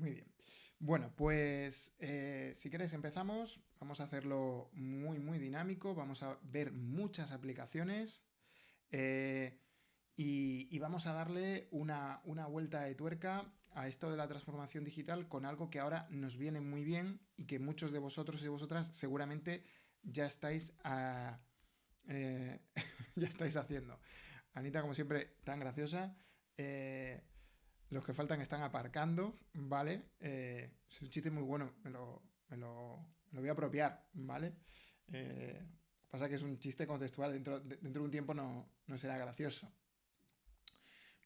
Muy bien. Bueno, pues eh, si queréis empezamos. Vamos a hacerlo muy, muy dinámico. Vamos a ver muchas aplicaciones. Eh, y, vamos a darle una, una, vuelta de tuerca a esto de la transformación digital con algo que ahora nos viene muy bien y que muchos de vosotros y vosotras seguramente ya estáis, eh, ya estáis haciendo. Anita, como siempre, tan graciosa. Los que faltan están aparcando, ¿vale? Eh, es un chiste muy bueno, me lo, me lo, voy a apropiar, ¿vale? pasa que es un chiste contextual, dentro, dentro de un tiempo no, no será gracioso.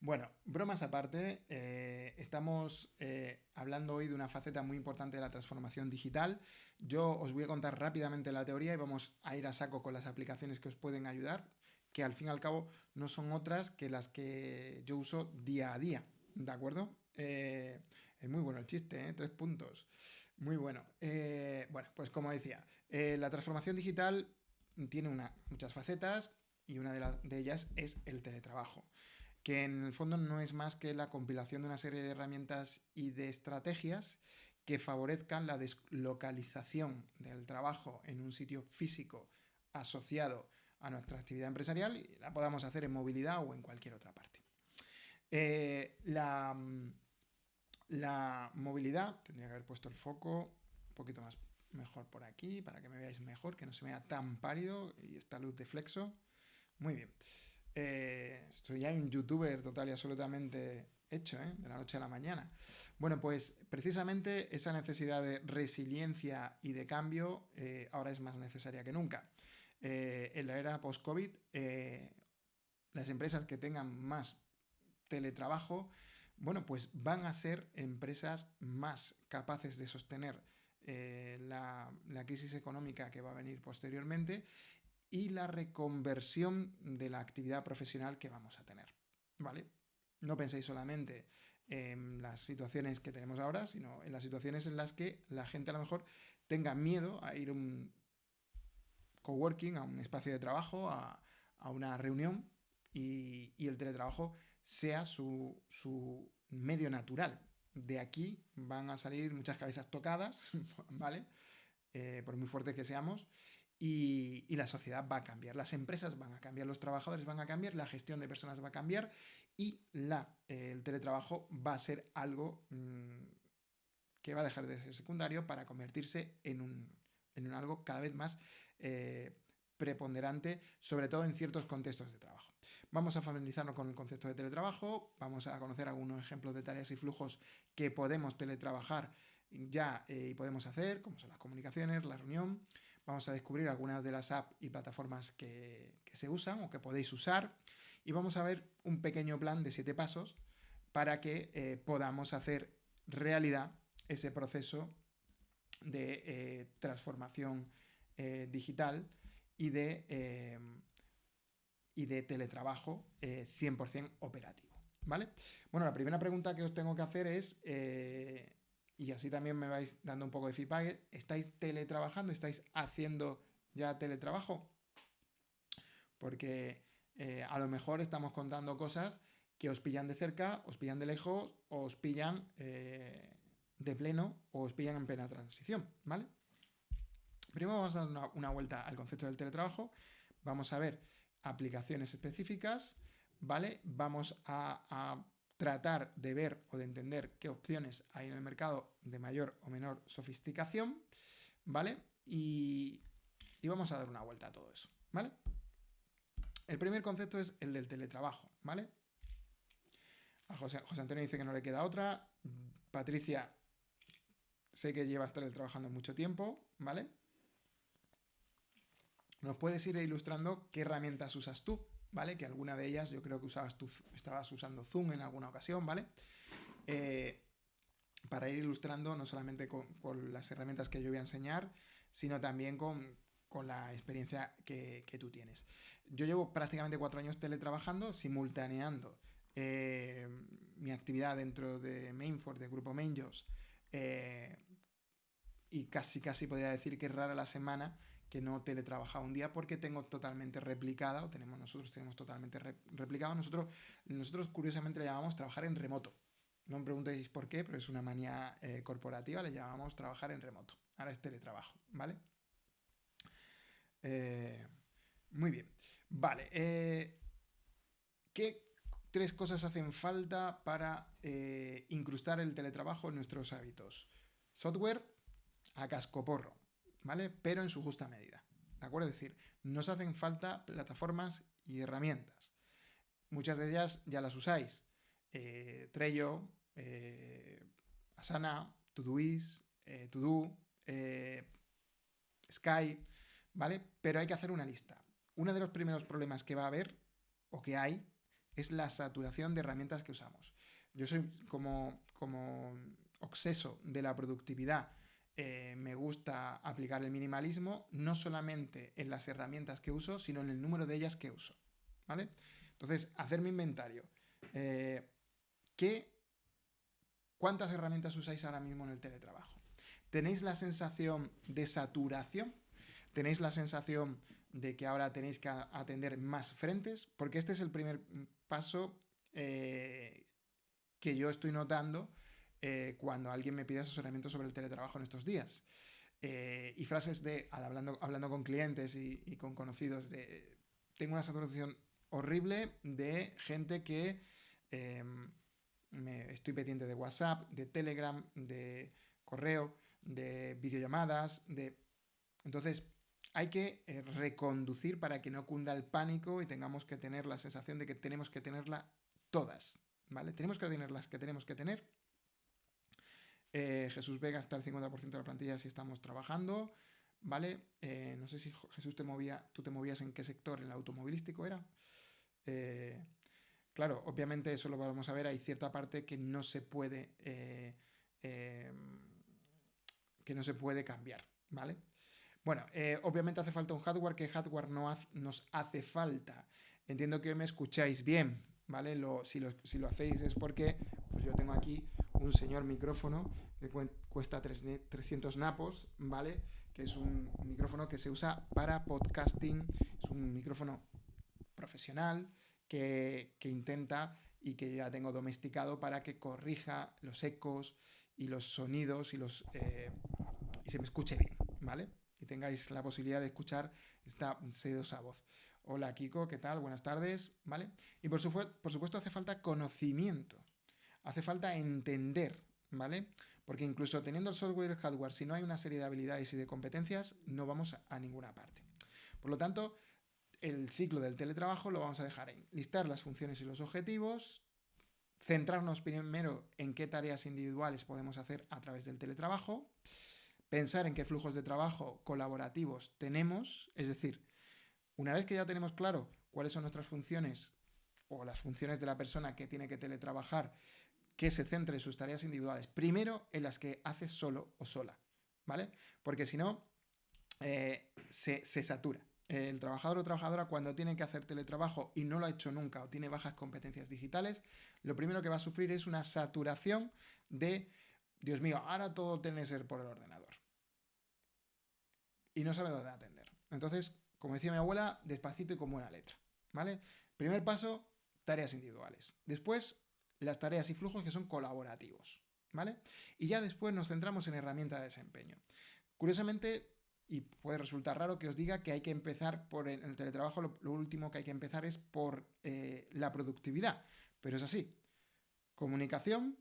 Bueno, bromas aparte, eh, estamos eh, hablando hoy de una faceta muy importante de la transformación digital. Yo os voy a contar rápidamente la teoría y vamos a ir a saco con las aplicaciones que os pueden ayudar, que al fin y al cabo no son otras que las que yo uso día a día, ¿de acuerdo? Eh, es muy bueno el chiste, Tres puntos. Muy bueno. bueno, pues como decía, la transformación digital tiene muchas facetas y una de ellas es el teletrabajo que en el fondo no es más que la compilación de una serie de herramientas y de estrategias que favorezcan la deslocalización del trabajo en un sitio físico asociado a nuestra actividad empresarial y la podamos hacer en movilidad o en cualquier otra parte. Eh, la, la movilidad, tendría que haber puesto el foco un poquito más mejor por aquí para que me veáis mejor, que no se vea tan pálido y esta luz de flexo. Muy bien. Eh, soy ya un youtuber total y absolutamente hecho, ¿eh? de la noche a la mañana. Bueno, pues precisamente esa necesidad de resiliencia y de cambio eh, ahora es más necesaria que nunca. en la era post-COVID, las empresas que tengan más teletrabajo, bueno, pues van a ser empresas más capaces de sostener la, la, crisis económica que va a venir posteriormente y la reconversión de la actividad profesional que vamos a tener. ¿Vale? No penséis solamente en las situaciones que tenemos ahora, sino en las situaciones en las que la gente a lo mejor tenga miedo a ir a un coworking, a un espacio de trabajo, a, una reunión y, el teletrabajo sea su, medio natural. De aquí van a salir muchas cabezas tocadas, ¿vale? Eh, por muy fuertes que seamos, y, la sociedad va a cambiar, las empresas van a cambiar, los trabajadores van a cambiar, la gestión de personas va a cambiar y la, eh, el teletrabajo va a ser algo mm, que va a dejar de ser secundario para convertirse en un, en un algo cada vez más eh, preponderante, sobre todo en ciertos contextos de trabajo. Vamos a familiarizarnos con el concepto de teletrabajo, vamos a conocer algunos ejemplos de tareas y flujos que podemos teletrabajar ya eh, y podemos hacer, como son las comunicaciones, la reunión. Vamos a descubrir algunas de las apps y plataformas que, se usan o que podéis usar. Y vamos a ver un pequeño plan de siete pasos para que eh, podamos hacer realidad ese proceso de eh, transformación digital y de, y de teletrabajo 100% operativo. ¿Vale? Bueno, la primera pregunta que os tengo que hacer es y así también me vais dando un poco de feedback. ¿Estáis teletrabajando? ¿Estáis haciendo ya teletrabajo? Porque eh, a lo mejor estamos contando cosas que os pillan de cerca, os pillan de lejos, os pillan eh, de pleno o os pillan en plena transición, ¿vale? Primero vamos a dar una, vuelta al concepto del teletrabajo, vamos a ver aplicaciones específicas, ¿vale? Vamos a tratar de ver o de entender qué opciones hay en el mercado de mayor o menor sofisticación, ¿vale? Y, vamos a dar una vuelta a todo eso, ¿vale? El primer concepto es el del teletrabajo, ¿vale? A José, Antonio dice que no le queda otra. Patricia, sé que llevas teletrabajando mucho tiempo, ¿vale? ¿Nos puedes ir ilustrando qué herramientas usas tú? ¿vale? Que alguna de ellas yo creo que usabas tú, estabas usando Zoom en alguna ocasión, ¿vale? Eh, para ir ilustrando no solamente con, las herramientas que yo voy a enseñar, sino también con, la experiencia que, tú tienes. Yo llevo prácticamente cuatro años teletrabajando, simultaneando eh, mi actividad dentro de Mainford, de Grupo Mainjos, eh, y casi casi podría decir que es rara la semana que no teletrabajaba un día porque tengo totalmente replicada, o tenemos nosotros tenemos totalmente replicado, nosotros, nosotros curiosamente le llamamos trabajar en remoto, No me preguntéis por qué, pero es una manía eh, corporativa, le llamamos trabajar en remoto. Ahora es teletrabajo, ¿vale? Eh, muy bien. Vale. Eh, ¿Qué tres cosas hacen falta para incrustar el teletrabajo en nuestros hábitos? Software a cascoporro, ¿vale? Pero en su justa medida. ¿De acuerdo? Es decir, nos hacen falta plataformas y herramientas. Muchas de ellas ya las usáis. Eh, Trello, eh, Asana, Todoist, eh, Todo, eh, Sky, ¿vale? Pero hay que hacer una lista. Uno de los primeros problemas que va a haber, o que hay, es la saturación de herramientas que usamos. Yo soy como, como obseso de la productividad. Me gusta aplicar el minimalismo no solamente en las herramientas que uso, sino en el número de ellas que uso. ¿Vale? Entonces, hacer mi inventario. ¿Qué, ¿Cuántas herramientas usáis ahora mismo en el teletrabajo? ¿Tenéis la sensación de saturación? ¿Tenéis la sensación de que ahora tenéis que atender más frentes? Porque este es el primer paso eh, que yo estoy notando eh, cuando alguien me pide asesoramiento sobre el teletrabajo en estos días. Eh, y frases de, hablando, hablando con clientes y, con conocidos, de tengo una saturación horrible de gente que em, me estoy pendiente de WhatsApp, de Telegram, de correo, de videollamadas, de... Entonces, hay que eh, reconducir para que no cunda el pánico y tengamos que tener la sensación de que tenemos que tenerla todas, ¿vale? Tenemos que tener las que tenemos que tener. Eh, Jesús Vega está el 50% de la plantilla si estamos trabajando, ¿vale? Eh, no sé si Jesús te movía, tú te movías en qué sector, en el automovilístico era. Claro, obviamente eso lo vamos a ver, hay cierta parte que no se puede, eh, em, que no se puede cambiar, ¿vale? Bueno, eh, obviamente hace falta un hardware, que hardware no nos hace falta. Entiendo que me escucháis bien, ¿vale? si, lo, hacéis es porque pues yo tengo aquí un señor micrófono que cuesta 300 napos, ¿vale? Que es un micrófono que se usa para podcasting, es un micrófono profesional, que, intenta y que ya tengo domesticado para que corrija los ecos y los sonidos y, los, eh, y se me escuche bien, ¿vale? Y tengáis la posibilidad de escuchar esta sedosa voz. Hola Kiko, ¿qué tal? Buenas tardes, ¿vale? Y por, por supuesto hace falta conocimiento, hace falta entender, ¿vale? Porque incluso teniendo el software y el hardware, si no hay una serie de habilidades y de competencias, no vamos a ninguna parte. Por lo tanto, el ciclo del teletrabajo lo vamos a dejar en listar las funciones y los objetivos, centrarnos primero en qué tareas individuales podemos hacer a través del teletrabajo, pensar en qué flujos de trabajo colaborativos tenemos, es decir, una vez que ya tenemos claro cuáles son nuestras funciones o las funciones de la persona que tiene que teletrabajar, que se centre en sus tareas individuales, primero en las que hace solo o sola, ¿vale? Porque si no, eh, se satura el trabajador o trabajadora cuando tiene que hacer teletrabajo y no lo ha hecho nunca o tiene bajas competencias digitales, lo primero que va a sufrir es una saturación de, Dios mío, ahora todo tiene que ser por el ordenador. Y no sabe dónde atender. Entonces, como decía mi abuela, despacito y con buena letra. ¿Vale? Primer paso, tareas individuales. Después, las tareas y flujos que son colaborativos. ¿Vale? Y ya después nos centramos en herramientas de desempeño. Curiosamente, y puede resultar raro que os diga que hay que empezar por en el teletrabajo, lo, último que hay que empezar es por eh, la productividad, pero es así. Comunicación,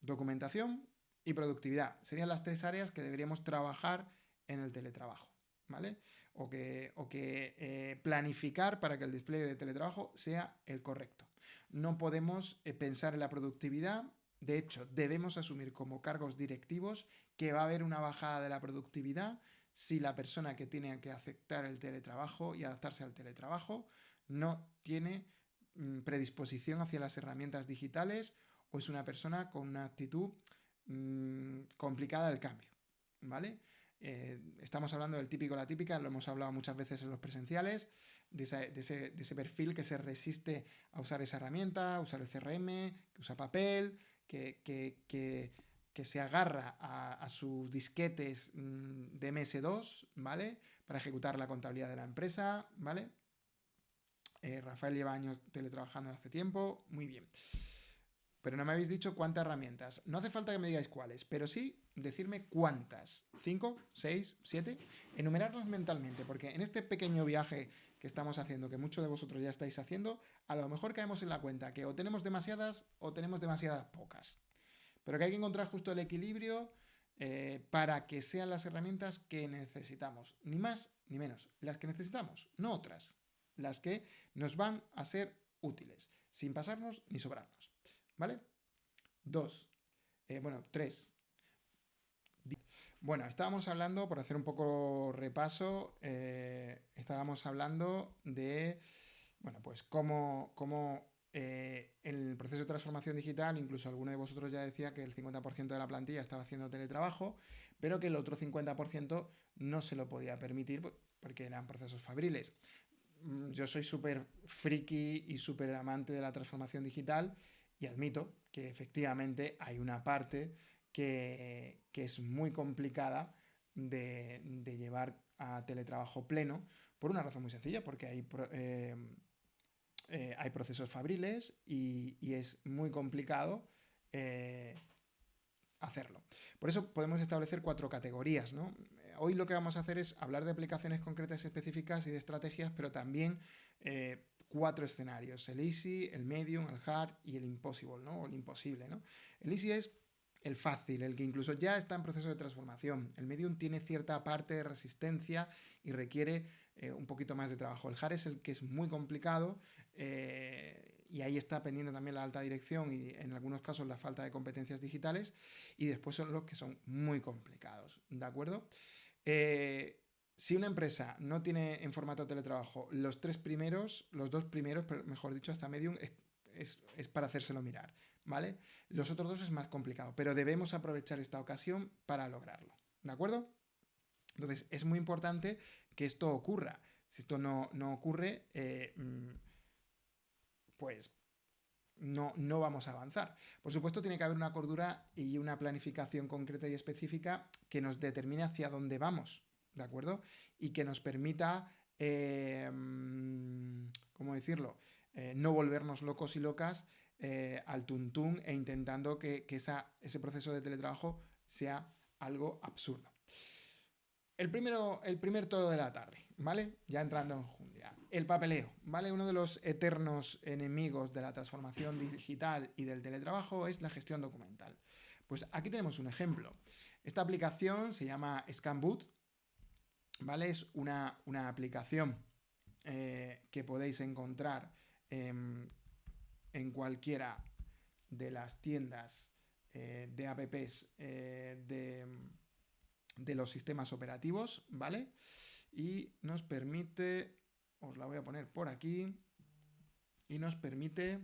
documentación y productividad serían las tres áreas que deberíamos trabajar en el teletrabajo, ¿vale? O que, o que eh, planificar para que el despliegue de teletrabajo sea el correcto. No podemos eh, pensar en la productividad de hecho, debemos asumir como cargos directivos que va a haber una bajada de la productividad si la persona que tiene que aceptar el teletrabajo y adaptarse al teletrabajo no tiene mm, predisposición hacia las herramientas digitales o es una persona con una actitud mm, complicada del cambio, ¿vale? Eh, estamos hablando del típico, la típica, lo hemos hablado muchas veces en los presenciales, de ese, perfil que se resiste a usar esa herramienta, a usar el CRM, que usa papel, que, que que se agarra a, sus disquetes mm, de MS2, ¿vale? Para ejecutar la contabilidad de la empresa, ¿vale? Eh, Rafael lleva años teletrabajando hace tiempo, muy bien. pero no me habéis dicho cuántas herramientas. No hace falta que me digáis cuáles, pero sí decirme cuántas. ¿Cinco? ¿Seis? ¿Siete? Enumerarlos mentalmente, porque en este pequeño viaje que estamos haciendo, que muchos de vosotros ya estáis haciendo, a lo mejor caemos en la cuenta que o tenemos demasiadas o tenemos demasiadas pocas. Pero que hay que encontrar justo el equilibrio eh, para que sean las herramientas que necesitamos. Ni más ni menos. Las que necesitamos, no otras. Las que nos van a ser útiles, sin pasarnos ni sobrarnos. ¿Vale? Dos. Eh, bueno, tres. Bueno, estábamos hablando, por hacer un poco repaso, eh, estábamos hablando de, bueno, pues cómo, cómo eh, en el proceso de transformación digital, incluso alguno de vosotros ya decía que el 50% de la plantilla estaba haciendo teletrabajo, pero que el otro 50% no se lo podía permitir porque eran procesos fabriles. Mm, yo soy súper friki y súper amante de la transformación digital y admito que efectivamente hay una parte que, es muy complicada de, llevar a teletrabajo pleno por una razón muy sencilla, porque hay... Eh, eh, hay procesos fabriles y, es muy complicado eh, hacerlo. Por eso podemos establecer cuatro categorías. Hoy lo que vamos a hacer es hablar de aplicaciones concretas específicas y de estrategias, pero también cuatro escenarios, el easy, el medium, el hard y el impossible, ¿no? o el imposible. ¿no? El easy es el fácil, el que incluso ya está en proceso de transformación. El medium tiene cierta parte de resistencia y requiere un poquito más de trabajo. El hard es el que es muy complicado eh, y ahí está pendiente también la alta dirección y en algunos casos la falta de competencias digitales. Y después son los que son muy complicados, ¿de acuerdo? Eh, si una empresa no tiene en formato teletrabajo los tres primeros, los dos primeros, mejor dicho, hasta Medium, es, es, para hacérselo mirar, ¿vale? Los otros dos es más complicado, pero debemos aprovechar esta ocasión para lograrlo, ¿de acuerdo? Entonces, es muy importante que esto ocurra. Si esto no, no ocurre, eh, mm, pues no, no vamos a avanzar. Por supuesto, tiene que haber una cordura y una planificación concreta y específica que nos determine hacia dónde vamos, ¿de acuerdo? Y que nos permita, eh, ¿cómo decirlo? Eh, no volvernos locos y locas eh, al tuntún e intentando que, ese proceso de teletrabajo sea algo absurdo. El, primero, el primer todo de la tarde, ¿vale? Ya entrando en junio el papeleo, ¿vale? Uno de los eternos enemigos de la transformación digital y del teletrabajo es la gestión documental. Pues aquí tenemos un ejemplo. Esta aplicación se llama ScanBoot, ¿vale? Es una, aplicación eh, que podéis encontrar en, cualquiera de las tiendas eh, de apps eh, de, de los sistemas operativos, ¿vale? Y nos permite os la voy a poner por aquí y nos permite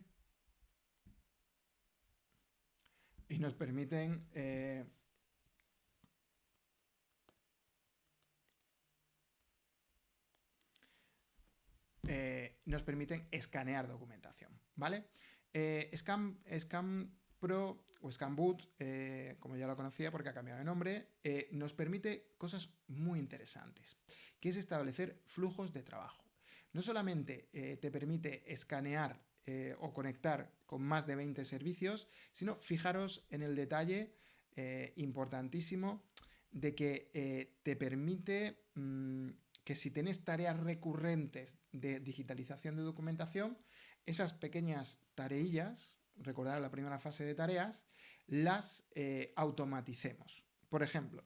y nos permiten eh, nos permiten escanear documentación, ¿vale? Eh, Scan, Pro o ScanBoot, como ya lo conocía porque ha cambiado de nombre, nos permite cosas muy interesantes, que es establecer flujos de trabajo no solamente eh, te permite escanear eh, o conectar con más de 20 servicios, sino fijaros en el detalle eh, importantísimo de que te permite mm, que si tienes tareas recurrentes de digitalización de documentación, esas pequeñas tareillas, recordar la primera fase de tareas, las automaticemos. Por ejemplo,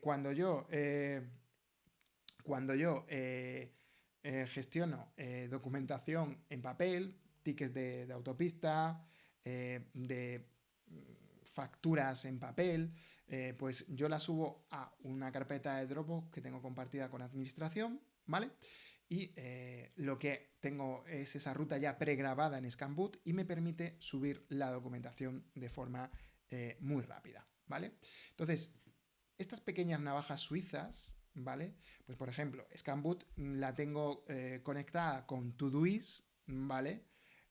cuando yo, cuando yo eh, gestiono eh, documentación en papel, tickets de, autopista, eh, de mm, facturas en papel, pues yo la subo a una carpeta de Dropbox que tengo compartida con administración, ¿vale? Y lo que tengo es esa ruta ya pregrabada en Scanboot y me permite subir la documentación de forma muy rápida, ¿vale? Entonces, estas pequeñas navajas suizas ¿vale? Pues por ejemplo, ScanBoot la tengo eh, conectada con Todoist, ¿vale?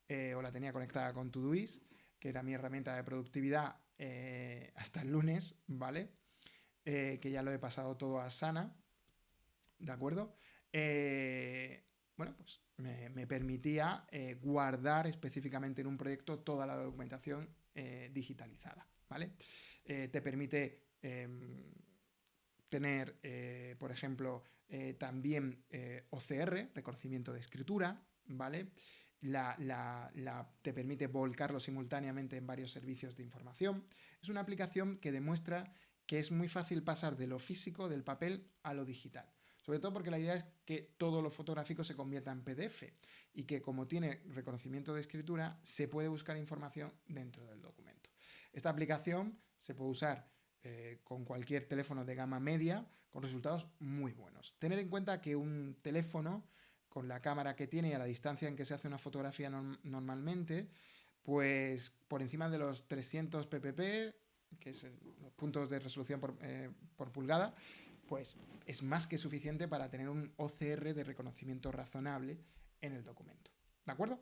Eh, o la tenía conectada con Todoist, que era mi herramienta de productividad eh, hasta el lunes, ¿vale? que ya lo he pasado todo a Sana, ¿de acuerdo? Bueno, pues me, permitía eh, guardar específicamente en un proyecto toda la documentación eh, digitalizada, ¿vale? Eh, te permite em, tener, por ejemplo, también OCR, reconocimiento de escritura, ¿vale? te permite volcarlo simultáneamente en varios servicios de información. Es una aplicación que demuestra que es muy fácil pasar de lo físico, del papel, a lo digital. Sobre todo porque la idea es que todo lo fotográfico se convierta en PDF y que como tiene reconocimiento de escritura, se puede buscar información dentro del documento. Esta aplicación se puede usar eh, con cualquier teléfono de gama media con resultados muy buenos. Tener en cuenta que un teléfono con la cámara que tiene y a la distancia en que se hace una fotografía normalmente, pues por encima de los 300 ppp, que es los puntos de resolución por, eh, por pulgada, pues es más que suficiente para tener un OCR de reconocimiento razonable en el documento. ¿De acuerdo?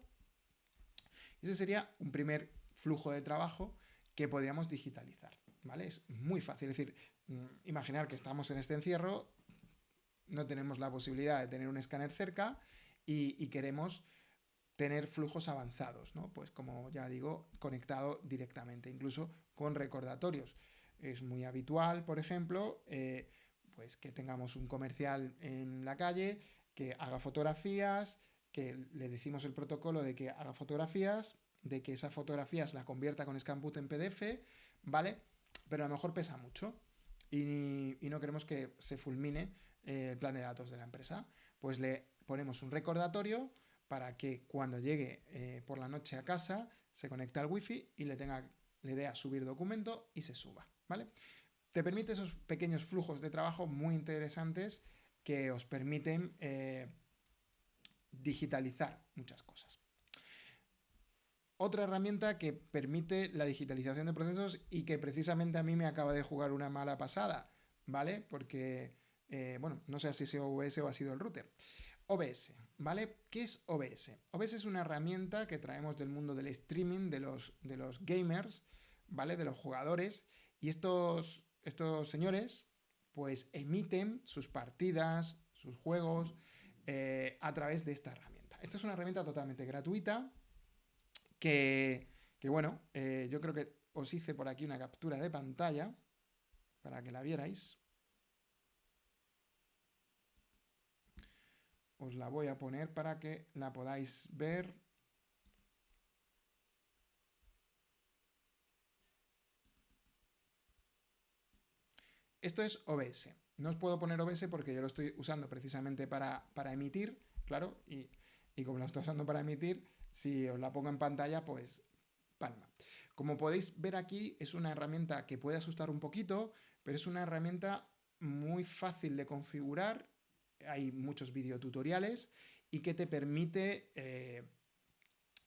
Ese sería un primer flujo de trabajo que podríamos digitalizar. ¿Vale? Es muy fácil. Es decir, mm, imaginar que estamos en este encierro, no tenemos la posibilidad de tener un escáner cerca y, queremos tener flujos avanzados, ¿no? Pues como ya digo, conectado directamente, incluso con recordatorios. Es muy habitual, por ejemplo, eh, pues que tengamos un comercial en la calle que haga fotografías, que le decimos el protocolo de que haga fotografías, de que esas fotografías la convierta con Scanput en PDF, ¿vale? Pero a lo mejor pesa mucho y, no queremos que se fulmine eh, el plan de datos de la empresa. Pues le ponemos un recordatorio para que cuando llegue eh, por la noche a casa se conecte al wifi y le, tenga, le dé a subir documento y se suba, ¿vale? Te permite esos pequeños flujos de trabajo muy interesantes que os permiten eh, digitalizar muchas cosas. Otra herramienta que permite la digitalización de procesos y que precisamente a mí me acaba de jugar una mala pasada, ¿vale? Porque, eh, bueno, no sé si es OBS o ha sido el router. OBS, ¿vale? ¿Qué es OBS? OBS es una herramienta que traemos del mundo del streaming, de los, de los gamers, ¿vale? De los jugadores. Y estos, estos señores pues emiten sus partidas, sus juegos eh, a través de esta herramienta. Esta es una herramienta totalmente gratuita que, bueno, eh, yo creo que os hice por aquí una captura de pantalla para que la vierais. Os la voy a poner para que la podáis ver. Esto es OBS. No os puedo poner OBS porque yo lo estoy usando precisamente para, emitir, claro, y, como lo estoy usando para emitir, si os la pongo en pantalla, pues palma. Como podéis ver aquí, es una herramienta que puede asustar un poquito, pero es una herramienta muy fácil de configurar. Hay muchos videotutoriales y que te permite eh,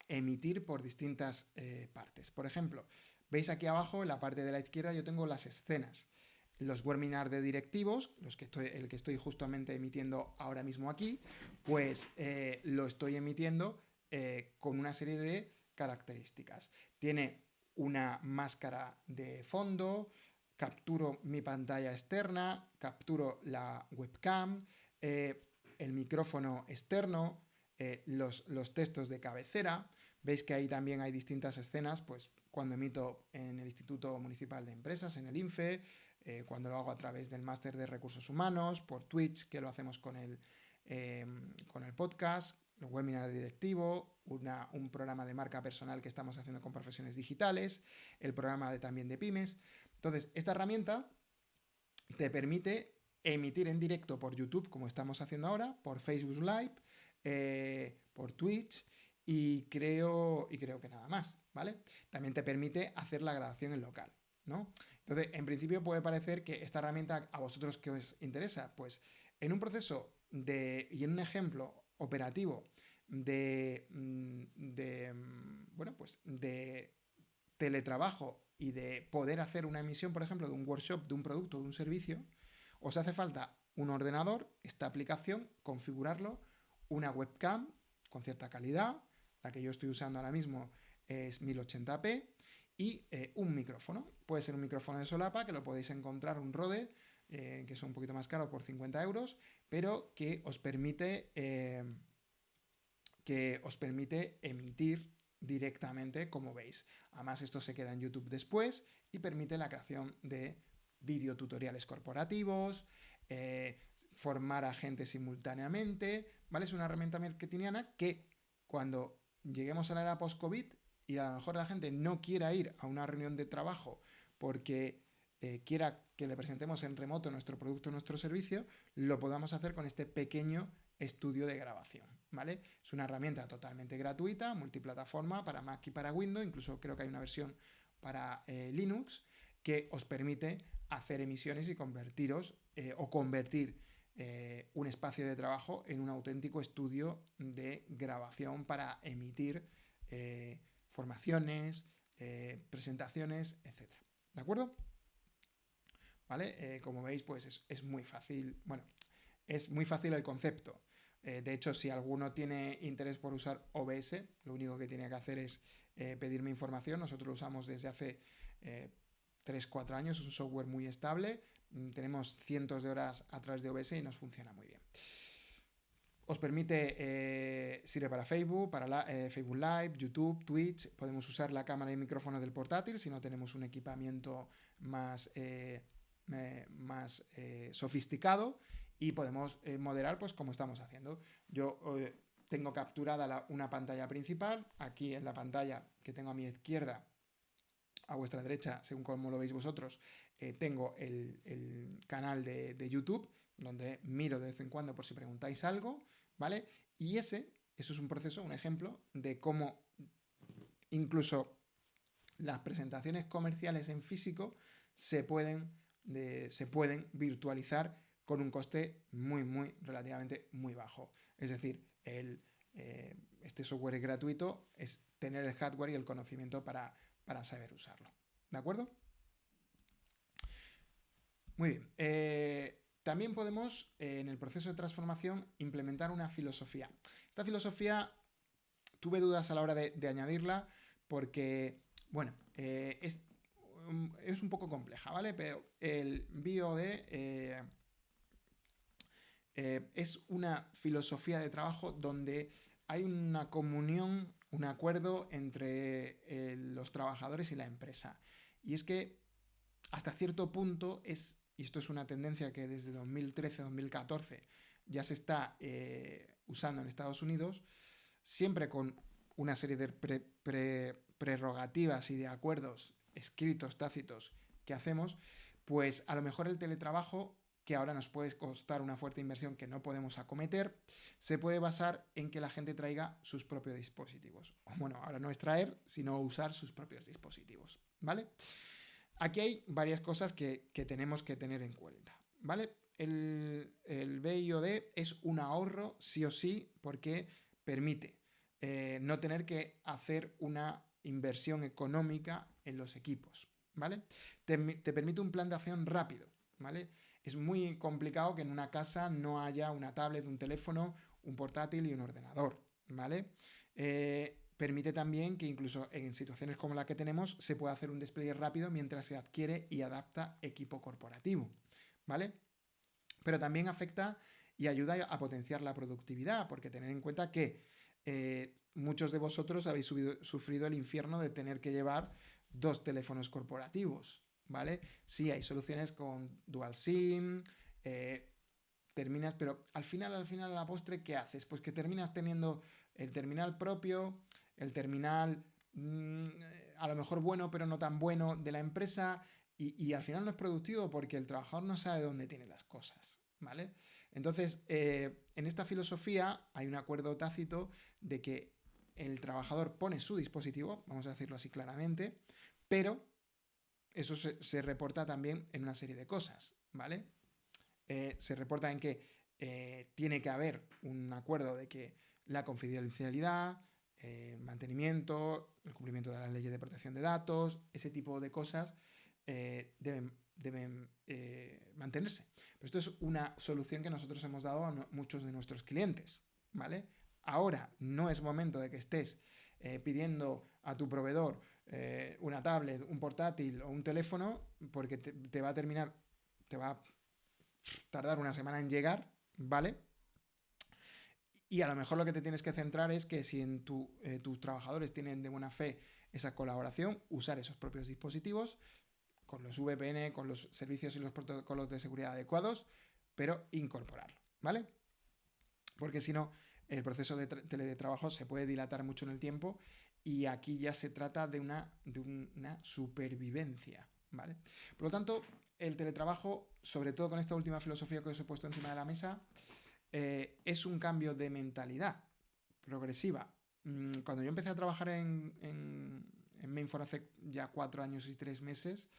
emitir por distintas eh, partes. Por ejemplo, veis aquí abajo en la parte de la izquierda yo tengo las escenas los webinars de directivos, los que estoy, el que estoy justamente emitiendo ahora mismo aquí, pues eh, lo estoy emitiendo eh, con una serie de características. Tiene una máscara de fondo, capturo mi pantalla externa, capturo la webcam, eh, el micrófono externo, los, los textos de cabecera. Veis que ahí también hay distintas escenas, pues cuando emito en el Instituto Municipal de Empresas, en el INFE, eh, cuando lo hago a través del máster de recursos humanos, por Twitch, que lo hacemos con el, em, con el podcast, el webinar directivo, un programa de marca personal que estamos haciendo con profesiones digitales, el programa de, también de pymes. Entonces, esta herramienta te permite emitir en directo por YouTube, como estamos haciendo ahora, por Facebook Live, eh, por Twitch y creo, y creo que nada más, ¿vale? También te permite hacer la grabación en local, ¿no? Entonces, en principio puede parecer que esta herramienta a vosotros que os interesa, pues en un proceso de, y en un ejemplo operativo de, mm, de mm, bueno, pues de teletrabajo y de poder hacer una emisión, por ejemplo, de un workshop, de un producto, de un servicio, os hace falta un ordenador, esta aplicación, configurarlo, una webcam con cierta calidad, la que yo estoy usando ahora mismo es 1080p, y eh, un micrófono. Puede ser un micrófono de solapa, que lo podéis encontrar, un Rode, eh, que es un poquito más caro por 50 euros, pero que os permite eh, que os permite emitir directamente, como veis. Además, esto se queda en YouTube después y permite la creación de videotutoriales corporativos, formar a gente simultáneamente, ¿vale? Es una herramienta marketingiana que cuando lleguemos a la era post-COVID y a lo mejor la gente no quiera ir a una reunión de trabajo porque eh, quiera que le presentemos en remoto nuestro producto nuestro servicio, lo podamos hacer con este pequeño estudio de grabación, ¿vale? Es una herramienta totalmente gratuita, multiplataforma para Mac y para Windows, incluso creo que hay una versión para eh, Linux que os permite hacer emisiones y convertiros eh, o convertir un espacio de trabajo en un auténtico estudio de grabación para emitir formaciones, presentaciones, etc. ¿De acuerdo? ¿vale? Eh, como veis, pues es, muy fácil, bueno, es muy fácil el concepto. Eh, de hecho, si alguno tiene interés por usar OBS, lo único que tiene que hacer es eh, pedirme información. Nosotros lo usamos desde hace 3-4 años, es un software muy estable. Mm, tenemos cientos de horas a través de OBS y nos funciona muy bien. Os permite, sirve para Facebook, para Facebook Live, YouTube, Twitch. Podemos usar la cámara y el micrófono del portátil si no tenemos un equipamiento más más eh, sofisticado y podemos eh, moderar pues como estamos haciendo. Yo eh, tengo capturada una pantalla principal, aquí en la pantalla que tengo a mi izquierda, a vuestra derecha, según como lo veis vosotros, tengo el, canal de, de, YouTube, donde miro de vez en cuando por si preguntáis algo, ¿vale? Y ese, eso es un proceso, un ejemplo de cómo incluso las presentaciones comerciales en físico se pueden se pueden virtualizar con un coste muy, muy, relativamente muy bajo. Es decir, el, eh, este software es gratuito, es tener el hardware y el conocimiento para, saber usarlo. ¿De acuerdo? Muy bien. Eh, también podemos, eh, en el proceso de transformación, implementar una filosofía. Esta filosofía tuve dudas a la hora de, añadirla porque, bueno, es, Mm, es un poco compleja, ¿vale? Pero el BioD eh, eh, es una filosofía de trabajo donde hay una comunión, un acuerdo entre eh, los trabajadores y la empresa. Y es que hasta cierto punto es, y esto es una tendencia que desde 2013-2014 ya se está usando en Estados Unidos, siempre con una serie de prerrogativas y de acuerdos escritos, tácitos que hacemos, pues a lo mejor el teletrabajo, que ahora nos puede costar una fuerte inversión que no podemos acometer, se puede basar en que la gente traiga sus propios dispositivos. Bueno, ahora no es traer, sino usar sus propios dispositivos, ¿vale? Aquí hay varias cosas que, tenemos que tener en cuenta, ¿vale? El, el BIOD es un ahorro sí o sí porque permite eh, no tener que hacer una inversión económica en los equipos, ¿vale? Te, permite un plan de acción rápido, ¿vale? Es muy complicado que en una casa no haya una tablet, un teléfono, un portátil y un ordenador, ¿vale? Eh, permite también que incluso en situaciones como la que tenemos se pueda hacer un despliegue rápido mientras se adquiere y adapta equipo corporativo, ¿vale? Pero también afecta y ayuda a potenciar la productividad, porque tener en cuenta que eh, muchos de vosotros habéis sufrido el infierno de tener que llevar dos teléfonos corporativos, ¿vale? Sí, hay soluciones con dual SIM, eh, terminas, pero al final, al final, a la postre, ¿qué haces? Pues que terminas teniendo el terminal propio, el terminal mm, a lo mejor bueno, pero no tan bueno de la empresa, y, al final no es productivo porque el trabajador no sabe dónde tiene las cosas, ¿vale? Entonces, eh, en esta filosofía hay un acuerdo tácito de que el trabajador pone su dispositivo, vamos a decirlo así claramente, pero eso se, reporta también en una serie de cosas, ¿vale? Eh, se reporta en que eh, tiene que haber un acuerdo de que la confidencialidad, el mantenimiento, el cumplimiento de las leyes de protección de datos, ese tipo de cosas eh, deben, deben mantenerse. Pero esto es una solución que nosotros hemos dado a muchos de nuestros clientes, ¿vale? Ahora no es momento de que estés eh, pidiendo a tu proveedor eh, una tablet, un portátil o un teléfono, porque te, va a terminar, te va a tardar una semana en llegar, ¿vale? Y a lo mejor lo que te tienes que centrar es que si en eh, tus trabajadores tienen de buena fe esa colaboración, usar esos propios dispositivos con los VPN, con los servicios y los protocolos de seguridad adecuados, pero incorporarlo, ¿vale? Porque si no, el proceso de teletrabajo se puede dilatar mucho en el tiempo y aquí ya se trata de una, de una supervivencia, ¿vale? Por lo tanto, el teletrabajo, sobre todo con esta última filosofía que os he puesto encima de la mesa, eh, es un cambio de mentalidad progresiva. Mm, cuando yo empecé a trabajar en, en, Mainfor hace ya cuatro años y tres meses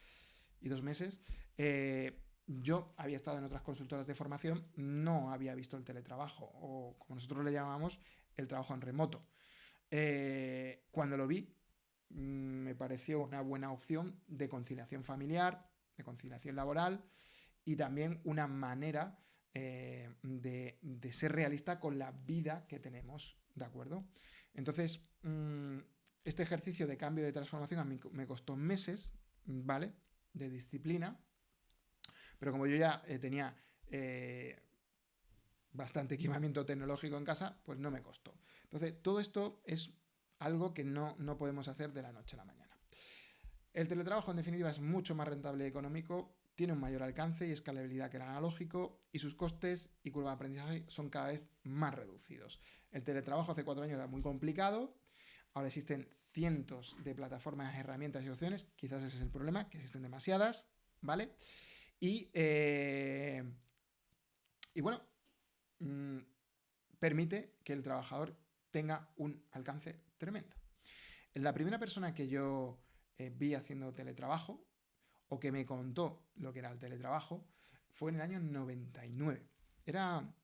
y dos meses, eh, yo había estado en otras consultoras de formación, no había visto el teletrabajo o como nosotros le llamamos, el trabajo en remoto. Eh, cuando lo vi, mm, me pareció una buena opción de conciliación familiar, de conciliación laboral y también una manera eh, de, ser realista con la vida que tenemos, ¿de acuerdo? Entonces, mm, este ejercicio de cambio de transformación a mí me costó meses, ¿vale? De disciplina, pero como yo ya eh, tenía bastante equipamiento tecnológico en casa, pues no me costó. Entonces, todo esto es algo que no, no podemos hacer de la noche a la mañana. El teletrabajo, en definitiva, es mucho más rentable y económico, tiene un mayor alcance y escalabilidad que el analógico, y sus costes y curva de aprendizaje son cada vez más reducidos. El teletrabajo hace cuatro años era muy complicado, ahora existen cientos de plataformas, herramientas y opciones, quizás ese es el problema, que existen demasiadas, ¿vale? Y, eh, y bueno, mm, permite que el trabajador tenga un alcance tremendo. La primera persona que yo eh, vi haciendo teletrabajo que me contó lo que era el teletrabajo fue en el año 99. Era,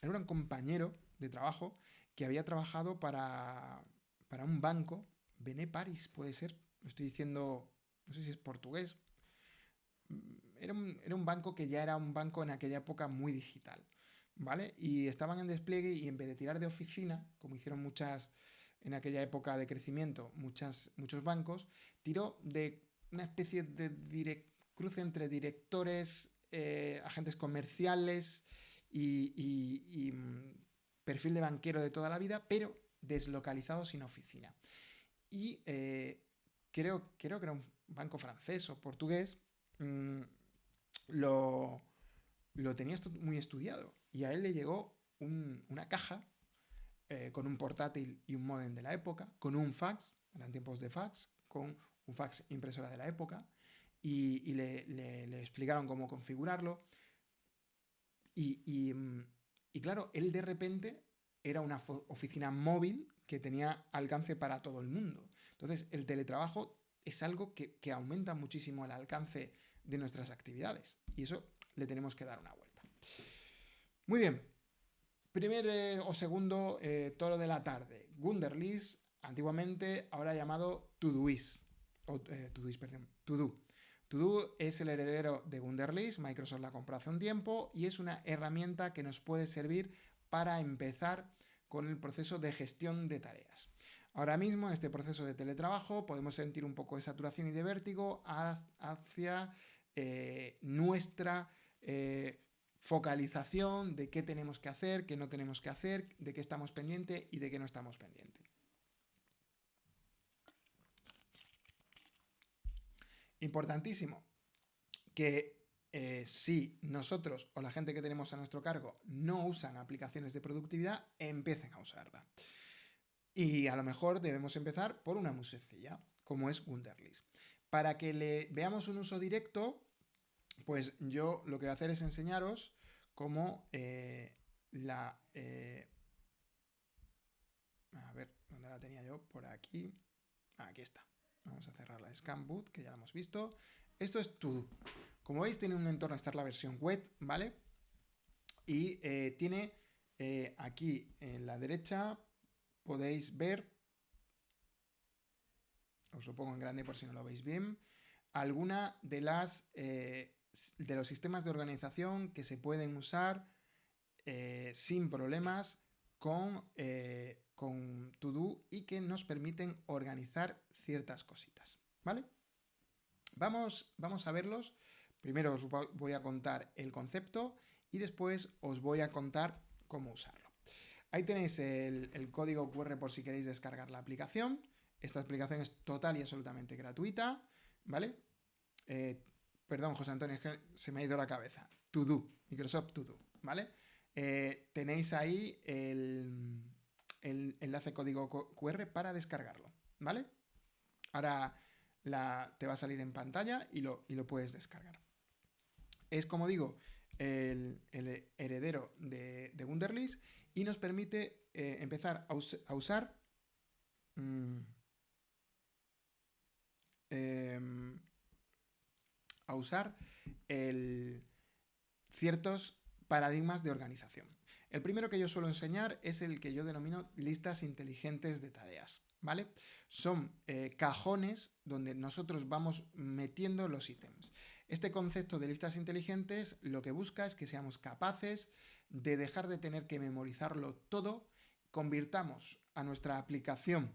era un compañero de trabajo que había trabajado para, para un banco, Bené Paris puede ser, estoy diciendo, no sé si es portugués. Era un, era un banco que ya era un banco en aquella época muy digital. ¿Vale? Y estaban en despliegue y en vez de tirar de oficina, como hicieron muchas, en aquella época de crecimiento muchas, muchos bancos, tiró de una especie de cruce entre directores, eh, agentes comerciales y, mm, perfil de banquero de toda la vida, pero deslocalizado sin oficina. Y eh, creo, creo que era un banco francés o portugués, mm, lo, lo tenía muy estudiado y a él le llegó una caja eh, con un portátil y un modem de la época, con un fax, eran tiempos de fax, con un fax impresora de la época, y, le, explicaron cómo configurarlo. Y, claro, él de repente era una oficina móvil que tenía alcance para todo el mundo. Entonces, el teletrabajo es algo que, que aumenta muchísimo el alcance de nuestras actividades. Y eso le tenemos que dar una vuelta. Muy bien, Primer eh, o segundo eh, toro de la tarde. Gunderlist, antiguamente ahora llamado Todoist. O, eh, Todoist, perdón. Todo. Es el heredero de Gunderlist. Microsoft la compró hace un tiempo y es una herramienta que nos puede servir para empezar con el proceso de gestión de tareas. Ahora mismo, en este proceso de teletrabajo, podemos sentir un poco de saturación y de vértigo hacia nuestra focalización de qué tenemos que hacer, qué no tenemos que hacer, de qué estamos pendiente y de qué no estamos pendiente. Importantísimo que eh, si nosotros o la gente que tenemos a nuestro cargo no usan aplicaciones de productividad, empiecen a usarla. Y a lo mejor debemos empezar por una muy sencilla, como es Wunderlist. Para que le veamos un uso directo, pues yo lo que voy a hacer es enseñaros cómo eh, la... Eh, a ver, ¿dónde la tenía yo? Por aquí. Aquí está. Vamos a cerrar la Scan Boot, que ya la hemos visto. Esto es todo. Como veis, tiene un entorno, esta es la versión web, ¿vale? Y eh, tiene aquí en la derecha, podéis ver, os lo pongo en grande por si no lo veis bien, alguna de las de los sistemas de organización que se pueden usar eh, sin problemas con, eh, con Todo y que nos permiten organizar ciertas cositas. ¿Vale? Vamos, vamos a verlos. Primero os voy a contar el concepto y después os voy a contar cómo usarlo. Ahí tenéis el, código QR por si queréis descargar la aplicación. Esta aplicación es total y absolutamente gratuita, ¿vale? Eh, perdón, José Antonio, es que se me ha ido la cabeza. To Do, Microsoft To Do, ¿vale? Eh, tenéis ahí el, el, enlace código QR para descargarlo, ¿vale? Ahora te va a salir en pantalla y lo, lo puedes descargar. Es, como digo, el, heredero de, de, Wunderlist y nos permite eh, empezar a, usar mm, em, a usar ciertos paradigmas de organización. El primero que yo suelo enseñar es el que yo denomino listas inteligentes de tareas. ¿Vale? Son eh, cajones donde nosotros vamos metiendo los ítems. Este concepto de listas inteligentes lo que busca es que seamos capaces de dejar de tener que memorizarlo todo, convirtamos a nuestra aplicación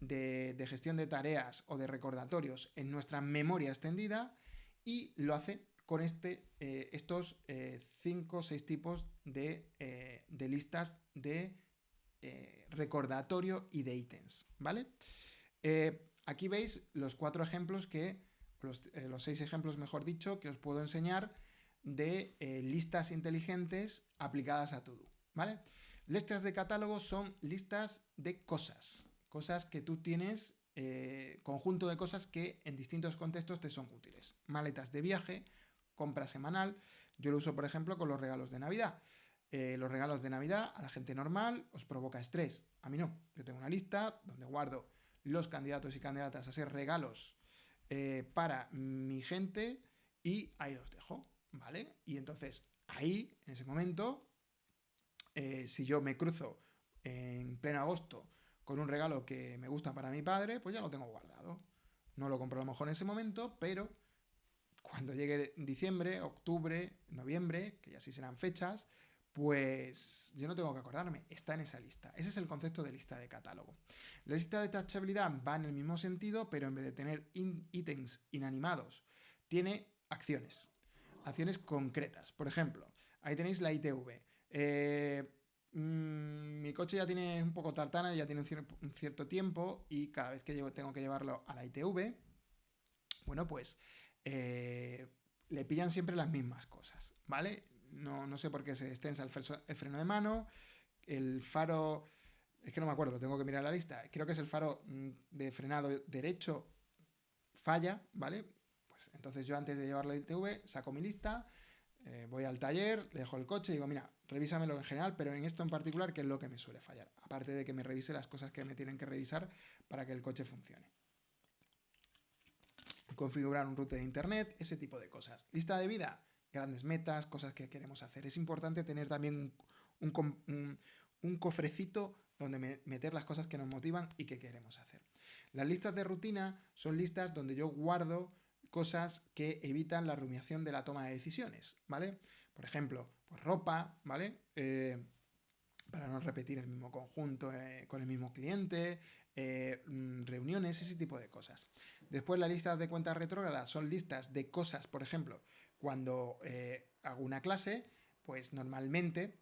de, gestión de tareas o de recordatorios en nuestra memoria extendida y lo hace con este, eh, estos eh, cinco o seis tipos de, de listas de eh, recordatorio y de ítems, ¿vale? Eh, aquí veis los cuatro ejemplos que, eh, los, seis ejemplos, mejor dicho, que os puedo enseñar de listas inteligentes aplicadas a todo, ¿vale? Listas de catálogo son listas de cosas, cosas que tú tienes, conjunto de cosas que en distintos contextos te son útiles. Maletas de viaje, compra semanal, yo lo uso, por ejemplo, con los regalos de Navidad. Eh, los regalos de Navidad a la gente normal os provoca estrés. A mí no. Yo tengo una lista donde guardo los candidatos y candidatas a ser regalos eh, para mi gente y ahí los dejo, ¿vale? Y entonces ahí, en ese momento, eh, si yo me cruzo en pleno agosto con un regalo que me gusta para mi padre, pues ya lo tengo guardado. No lo compro a lo mejor en ese momento, pero cuando llegue diciembre, octubre, noviembre, que ya sí serán fechas, pues yo no tengo que acordarme, está en esa lista. Ese es el concepto de lista de catálogo. La lista de tachabilidad va en el mismo sentido, pero en vez de tener ítems inanimados, tiene acciones, acciones concretas. Por ejemplo, ahí tenéis la ITV. Eh, mm, mi coche ya tiene un poco tartana, ya tiene un, cierto tiempo y cada vez que tengo que llevarlo a la ITV, bueno, pues eh, le pillan siempre las mismas cosas, ¿vale? no, sé por qué se extensa el, freno de mano, el faro, es que no me acuerdo, tengo que mirar la lista, creo que es el faro mm, de frenado derecho falla, ¿vale? Pues entonces yo antes de llevarlo al ITV saco mi lista, eh, voy al taller, le dejo el coche y digo, mira, revísamelo en general, pero en esto en particular, ¿qué es lo que me suele fallar? Aparte de que me revise las cosas que me tienen que revisar para que el coche funcione. Configurar un route de internet, ese tipo de cosas. Lista de vida, grandes metas, cosas que queremos hacer. Es importante tener también un, cofrecito donde meter las cosas que nos motivan y que queremos hacer. Las listas de rutina son listas donde yo guardo cosas que evitan la rumiación de la toma de decisiones, ¿vale? Por ejemplo, pues ropa, ¿vale? Eh, para no repetir el mismo conjunto eh, con el mismo cliente, eh, mm, reuniones, ese tipo de cosas. Después las listas de cuentas retrógradas son listas de cosas, por ejemplo, cuando eh, hago una clase, pues normalmente,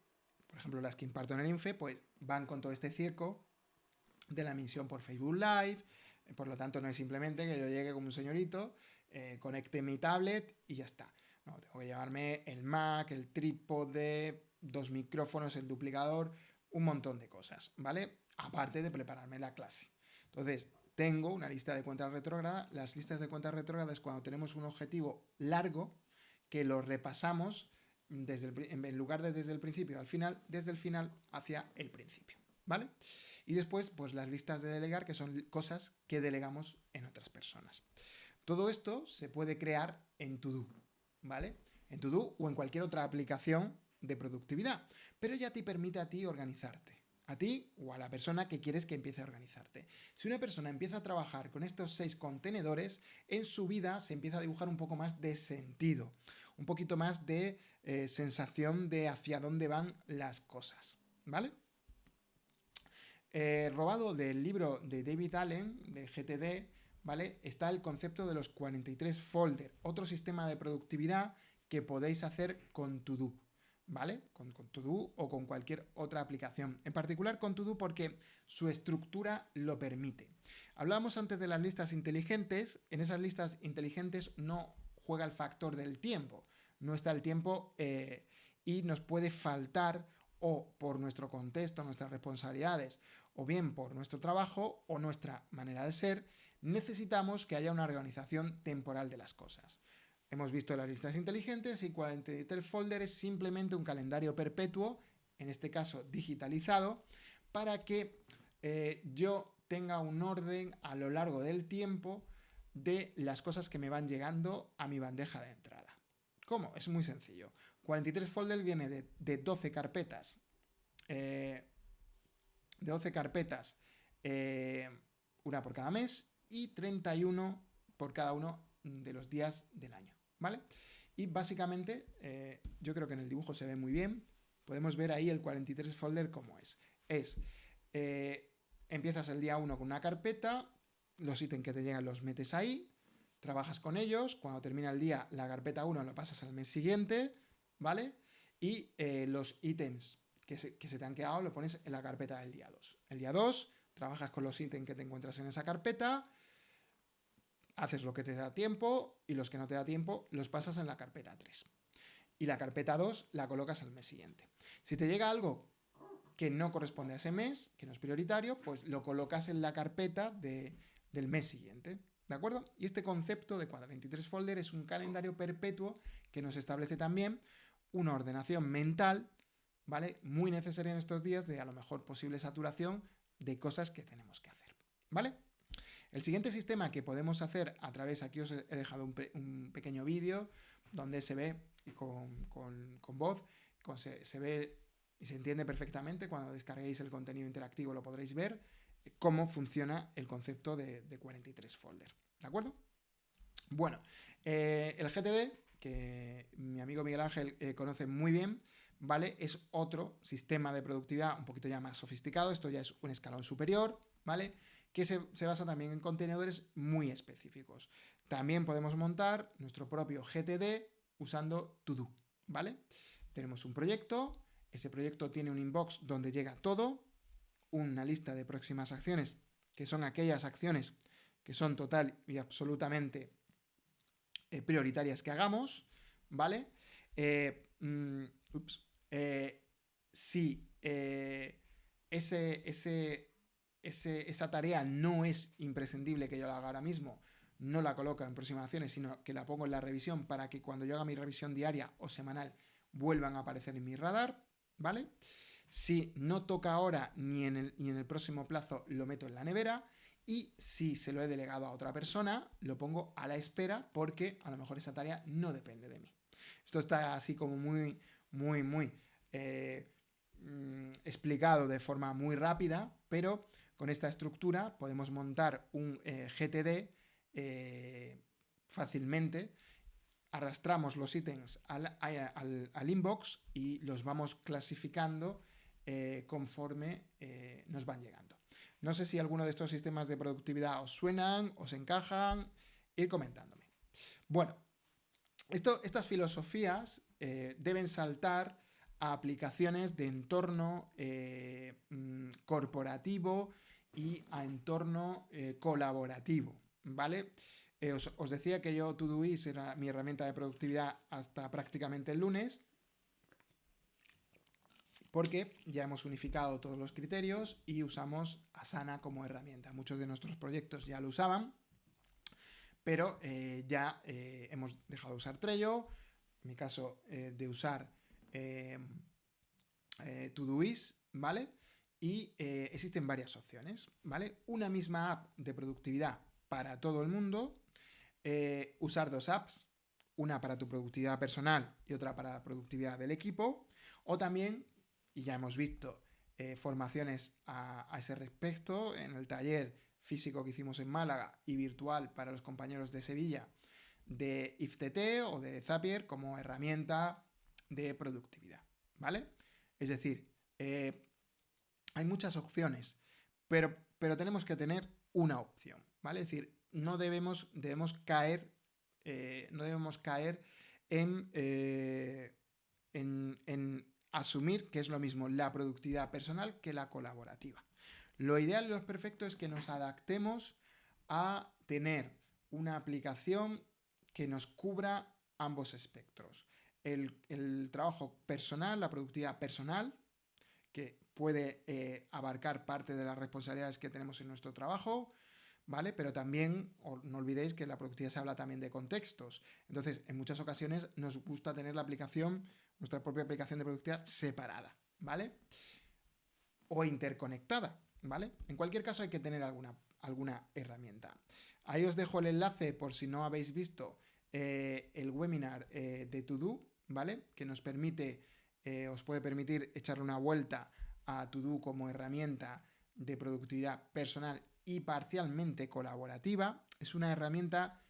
por ejemplo las que imparto en el INFE, pues van con todo este circo de la emisión por Facebook Live, por lo tanto no es simplemente que yo llegue como un señorito, eh, conecte mi tablet y ya está. No, tengo que llevarme el Mac, el trípode, dos micrófonos, el duplicador, un montón de cosas, ¿vale? Aparte de prepararme la clase. Entonces, tengo una lista de cuentas retrógradas. Las listas de cuentas retrógradas es cuando tenemos un objetivo largo, que lo repasamos desde en lugar de desde el principio al final, desde el final hacia el principio, ¿vale? Y después, pues las listas de delegar, que son cosas que delegamos en otras personas. Todo esto se puede crear en Todo, ¿vale? En Todo o en cualquier otra aplicación de productividad, pero ya te permite a ti organizarte a ti o a la persona que quieres que empiece a organizarte. Si una persona empieza a trabajar con estos seis contenedores, en su vida se empieza a dibujar un poco más de sentido, un poquito más de eh, sensación de hacia dónde van las cosas, ¿vale? Eh, robado del libro de David Allen, de GTD, ¿vale? Está el concepto de los 43 folder, otro sistema de productividad que podéis hacer con To ¿vale? Con, con Todo o con cualquier otra aplicación. En particular con Todo porque su estructura lo permite. Hablábamos antes de las listas inteligentes. En esas listas inteligentes no juega el factor del tiempo. No está el tiempo eh, y nos puede faltar o por nuestro contexto, nuestras responsabilidades, o bien por nuestro trabajo o nuestra manera de ser, necesitamos que haya una organización temporal de las cosas. Hemos visto las listas inteligentes y 43 Folder es simplemente un calendario perpetuo, en este caso digitalizado, para que eh, yo tenga un orden a lo largo del tiempo de las cosas que me van llegando a mi bandeja de entrada. ¿Cómo? Es muy sencillo. 43 Folder viene de, 12 carpetas. de 12 carpetas, eh, eh, una por cada mes y 31 por cada uno de los días del año. ¿Vale? Y básicamente, eh, yo creo que en el dibujo se ve muy bien, podemos ver ahí el 43 folder como es. Es, eh, empiezas el día 1 con una carpeta, los ítems que te llegan los metes ahí, trabajas con ellos, cuando termina el día la carpeta 1 lo pasas al mes siguiente, ¿vale? Y eh, los ítems que se, que se te han quedado lo pones en la carpeta del día 2. El día 2 trabajas con los ítems que te encuentras en esa carpeta, haces lo que te da tiempo y los que no te da tiempo los pasas en la carpeta 3. Y la carpeta 2 la colocas al mes siguiente. Si te llega algo que no corresponde a ese mes, que no es prioritario, pues lo colocas en la carpeta del mes siguiente. ¿De acuerdo? Y este concepto de 43 folder es un calendario perpetuo que nos establece también una ordenación mental, ¿vale? Muy necesaria en estos días de a lo mejor posible saturación de cosas que tenemos que hacer, ¿vale? El siguiente sistema que podemos hacer a través, aquí os he dejado un, pequeño vídeo donde se ve con, voz, se, ve y se entiende perfectamente, cuando descarguéis el contenido interactivo lo podréis ver, eh, cómo funciona el concepto de, 43 folder. ¿De acuerdo? Bueno, eh, el GTD, que mi amigo Miguel Ángel eh, conoce muy bien, ¿vale? Es otro sistema de productividad un poquito ya más sofisticado, esto ya es un escalón superior, ¿vale? Que se, basa también en contenedores muy específicos. También podemos montar nuestro propio GTD usando todo, ¿vale? Tenemos un proyecto, ese proyecto tiene un inbox donde llega todo, una lista de próximas acciones, que son aquellas acciones que son total y absolutamente eh, prioritarias que hagamos, ¿vale? Eh, mm, eh, si ese, ese, esa tarea no es imprescindible que yo la haga ahora mismo, no la coloco en próximas acciones, sino que la pongo en la revisión para que cuando yo haga mi revisión diaria o semanal vuelvan a aparecer en mi radar, ¿vale? Si no toca ahora ni en el, ni en el próximo plazo, lo meto en la nevera. Y si se lo he delegado a otra persona, lo pongo a la espera porque a lo mejor esa tarea no depende de mí. Esto está así como muy, muy, muy eh, mm, explicado de forma muy rápida, pero con esta estructura podemos montar un eh, GTD eh, fácilmente, arrastramos los ítems al, inbox y los vamos clasificando eh, conforme nos van llegando. No sé si alguno de estos sistemas de productividad os suenan, os encajan, ir comentándome. Bueno, estas filosofías deben saltar a aplicaciones de entorno mm, corporativo y a entorno eh, colaborativo, ¿vale? Eh, os, decía que yo Todoist era mi herramienta de productividad hasta prácticamente el lunes, porque ya hemos unificado todos los criterios y usamos Asana como herramienta. Muchos de nuestros proyectos ya lo usaban, pero eh, ya hemos dejado de usar Trello, en mi caso de usar Todoist, ¿vale? Y eh, existen varias opciones, ¿vale? Una misma app de productividad para todo el mundo, eh, usar dos apps, una para tu productividad personal y otra para la productividad del equipo, o también, y ya hemos visto eh, formaciones a, ese respecto en el taller físico que hicimos en Málaga y virtual para los compañeros de Sevilla de IFTT o de Zapier como herramienta de productividad, ¿vale? Es decir, hay muchas opciones, pero, pero tenemos que tener una opción, ¿vale? Es decir, no debemos, debemos caer, eh, no debemos caer en, eh, en, asumir que es lo mismo la productividad personal que la colaborativa. Lo ideal y lo perfecto es que nos adaptemos a tener una aplicación que nos cubra ambos espectros. El, trabajo personal, la productividad personal, que puede eh, abarcar parte de las responsabilidades que tenemos en nuestro trabajo, ¿vale? Pero también, no olvidéis que la productividad se habla también de contextos. Entonces, en muchas ocasiones nos gusta tener la aplicación, nuestra propia aplicación de productividad separada, ¿vale? O interconectada, ¿vale? En cualquier caso hay que tener alguna, alguna herramienta. Ahí os dejo el enlace por si no habéis visto eh, el webinar eh, de To ¿vale? Que nos permite, os puede permitir echarle una vuelta a To como herramienta de productividad personal y parcialmente colaborativa. Es una herramienta,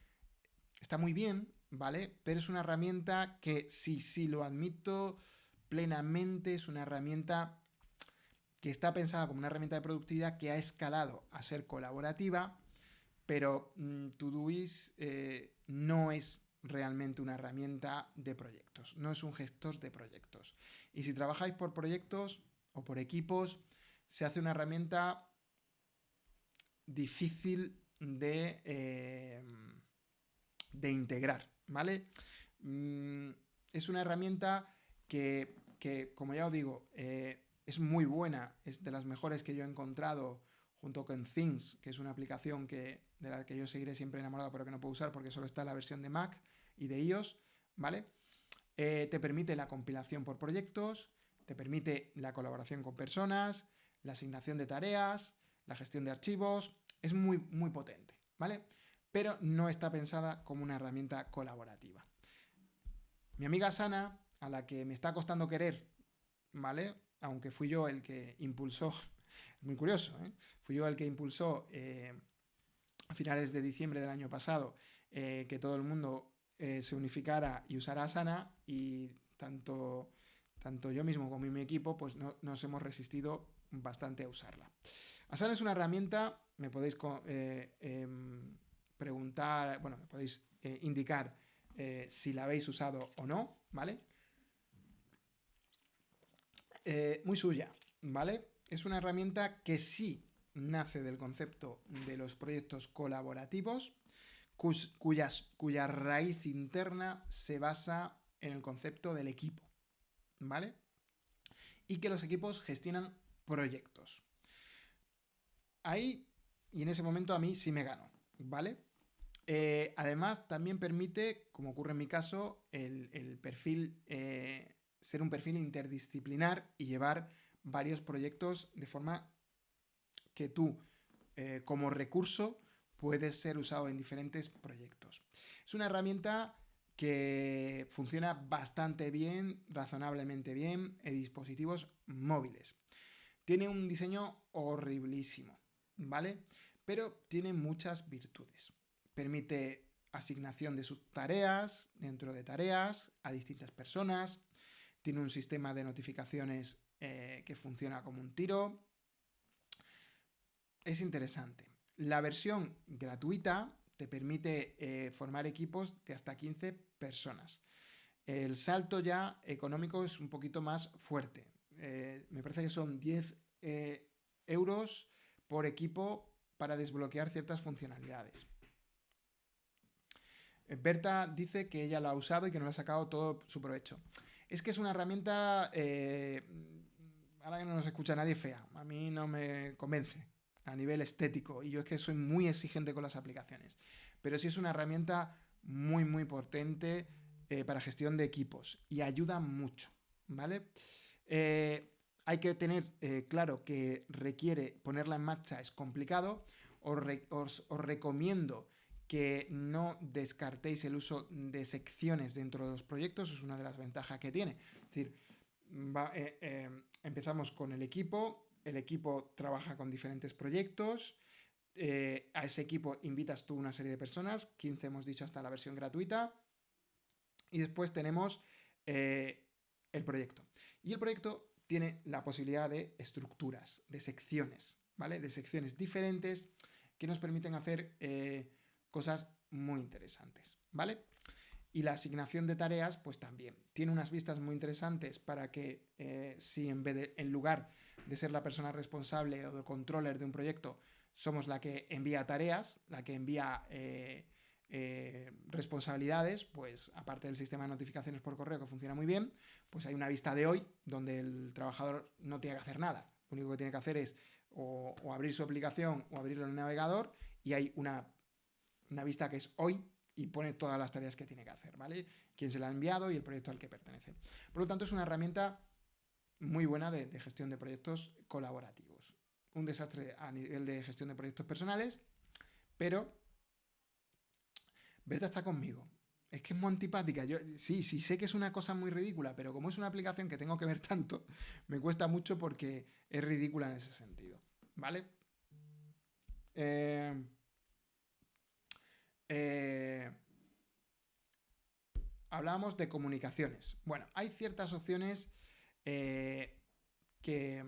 está muy bien, ¿vale? Pero es una herramienta que, sí, sí, lo admito plenamente, es una herramienta que está pensada como una herramienta de productividad que ha escalado a ser colaborativa, pero mm, eh, no es realmente una herramienta de proyectos, no es un gestor de proyectos. Y si trabajáis por proyectos o por equipos, se hace una herramienta difícil de, eh, de integrar, ¿vale? Mm, es una herramienta que, como ya os digo, eh, es muy buena, es de las mejores que yo he encontrado junto con Things, que es una aplicación que, de la que yo seguiré siempre enamorado, pero que no puedo usar porque solo está la versión de Mac y de iOS, ¿vale? Eh, te permite la compilación por proyectos, te permite la colaboración con personas, la asignación de tareas, la gestión de archivos, es muy, muy potente, ¿vale? Pero no está pensada como una herramienta colaborativa. Mi amiga Sana, a la que me está costando querer, ¿vale? Aunque fui yo el que impulsó, muy curioso, ¿eh? Fui yo el que impulsó eh, a finales de diciembre del año pasado eh, que todo el mundo eh, se unificara y usara Asana y tanto, tanto yo mismo como mi equipo pues nos hemos resistido bastante a usarla. Asana es una herramienta, me podéis eh, em, preguntar, bueno, me podéis eh, indicar eh, si la habéis usado o no, ¿vale? muy suya, ¿vale? Es una herramienta que sí nace del concepto de los proyectos colaborativos, cuya raíz interna se basa en el concepto del equipo, ¿vale? Y que los equipos gestionan proyectos. Ahí y en ese momento a mí sí me gano, ¿vale? Eh, además, también permite, como ocurre en mi caso, el, perfil, eh, ser un perfil interdisciplinar y llevar varios proyectos de forma que tú, eh, como recurso, puedes ser usado en diferentes proyectos. Es una herramienta que funciona bastante bien, razonablemente bien, en dispositivos móviles. Tiene un diseño horriblísimo. ¿vale? Pero tiene muchas virtudes. Permite asignación de sus tareas dentro de tareas a distintas personas. Tiene un sistema de notificaciones eh, que funciona como un tiro. Es interesante. La versión gratuita te permite eh, formar equipos de hasta 15 personas. El salto ya económico es un poquito más fuerte. Eh, me parece que son 10 euros por equipo para desbloquear ciertas funcionalidades. Eh, Berta dice que ella la ha usado y que no ha sacado todo su provecho. Es que es una herramienta, eh, ahora que no nos escucha nadie, fea. A mí no me convence a nivel estético y yo es que soy muy exigente con las aplicaciones. Pero sí es una herramienta muy, muy potente eh, para gestión de equipos y ayuda mucho, ¿vale? Hay que tener eh, claro que requiere ponerla en marcha, es complicado. Os, recomiendo que no descartéis el uso de secciones dentro de los proyectos, es una de las ventajas que tiene. Es decir, eh, eh, empezamos con el equipo, el equipo trabaja con diferentes proyectos, a ese equipo invitas tú una serie de personas, 15 hemos dicho hasta la versión gratuita, y después tenemos el proyecto. Y el proyecto tiene la posibilidad de estructuras, de secciones, ¿vale? De secciones diferentes que nos permiten hacer eh, cosas muy interesantes, ¿vale? Y la asignación de tareas, pues también. Tiene unas vistas muy interesantes para que eh, si en, vez de, en lugar de ser la persona responsable o de controller de un proyecto, somos la que envía tareas, la que envía eh, eh, responsabilidades, pues aparte del sistema de notificaciones por correo que funciona muy bien, pues hay una vista de hoy donde el trabajador no tiene que hacer nada. Lo único que tiene que hacer es o, abrir su aplicación o abrirlo en el navegador y hay una, una vista que es hoy y pone todas las tareas que tiene que hacer, ¿vale? Quién se la ha enviado y el proyecto al que pertenece. Por lo tanto, es una herramienta muy buena de, gestión de proyectos colaborativos. Un desastre a nivel de gestión de proyectos personales, pero Berta está conmigo. Es que es muy antipática. Yo, sí, sí, sé que es una cosa muy ridícula, pero como es una aplicación que tengo que ver tanto, me cuesta mucho porque es ridícula en ese sentido. ¿Vale? Eh, eh, hablamos de comunicaciones. Bueno, hay ciertas opciones eh, que,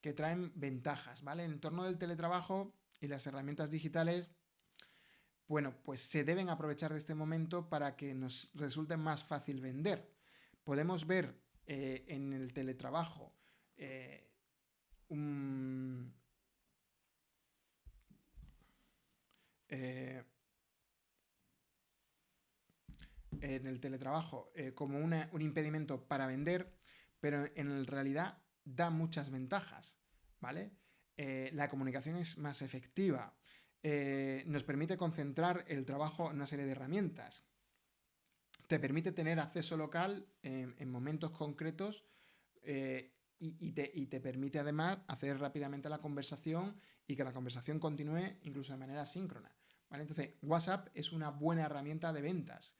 que traen ventajas, ¿vale? En torno del teletrabajo y las herramientas digitales bueno, pues se deben aprovechar de este momento para que nos resulte más fácil vender. Podemos ver eh, en el teletrabajo eh, eh, en el teletrabajo como un impedimento para vender, pero en realidad da muchas ventajas, ¿vale? la comunicación es más efectiva, eh, nos permite concentrar el trabajo en una serie de herramientas. Te permite tener acceso local en, momentos concretos eh, y, te, permite además hacer rápidamente la conversación y que la conversación continúe incluso de manera síncrona. Entonces, WhatsApp es una buena herramienta de ventas.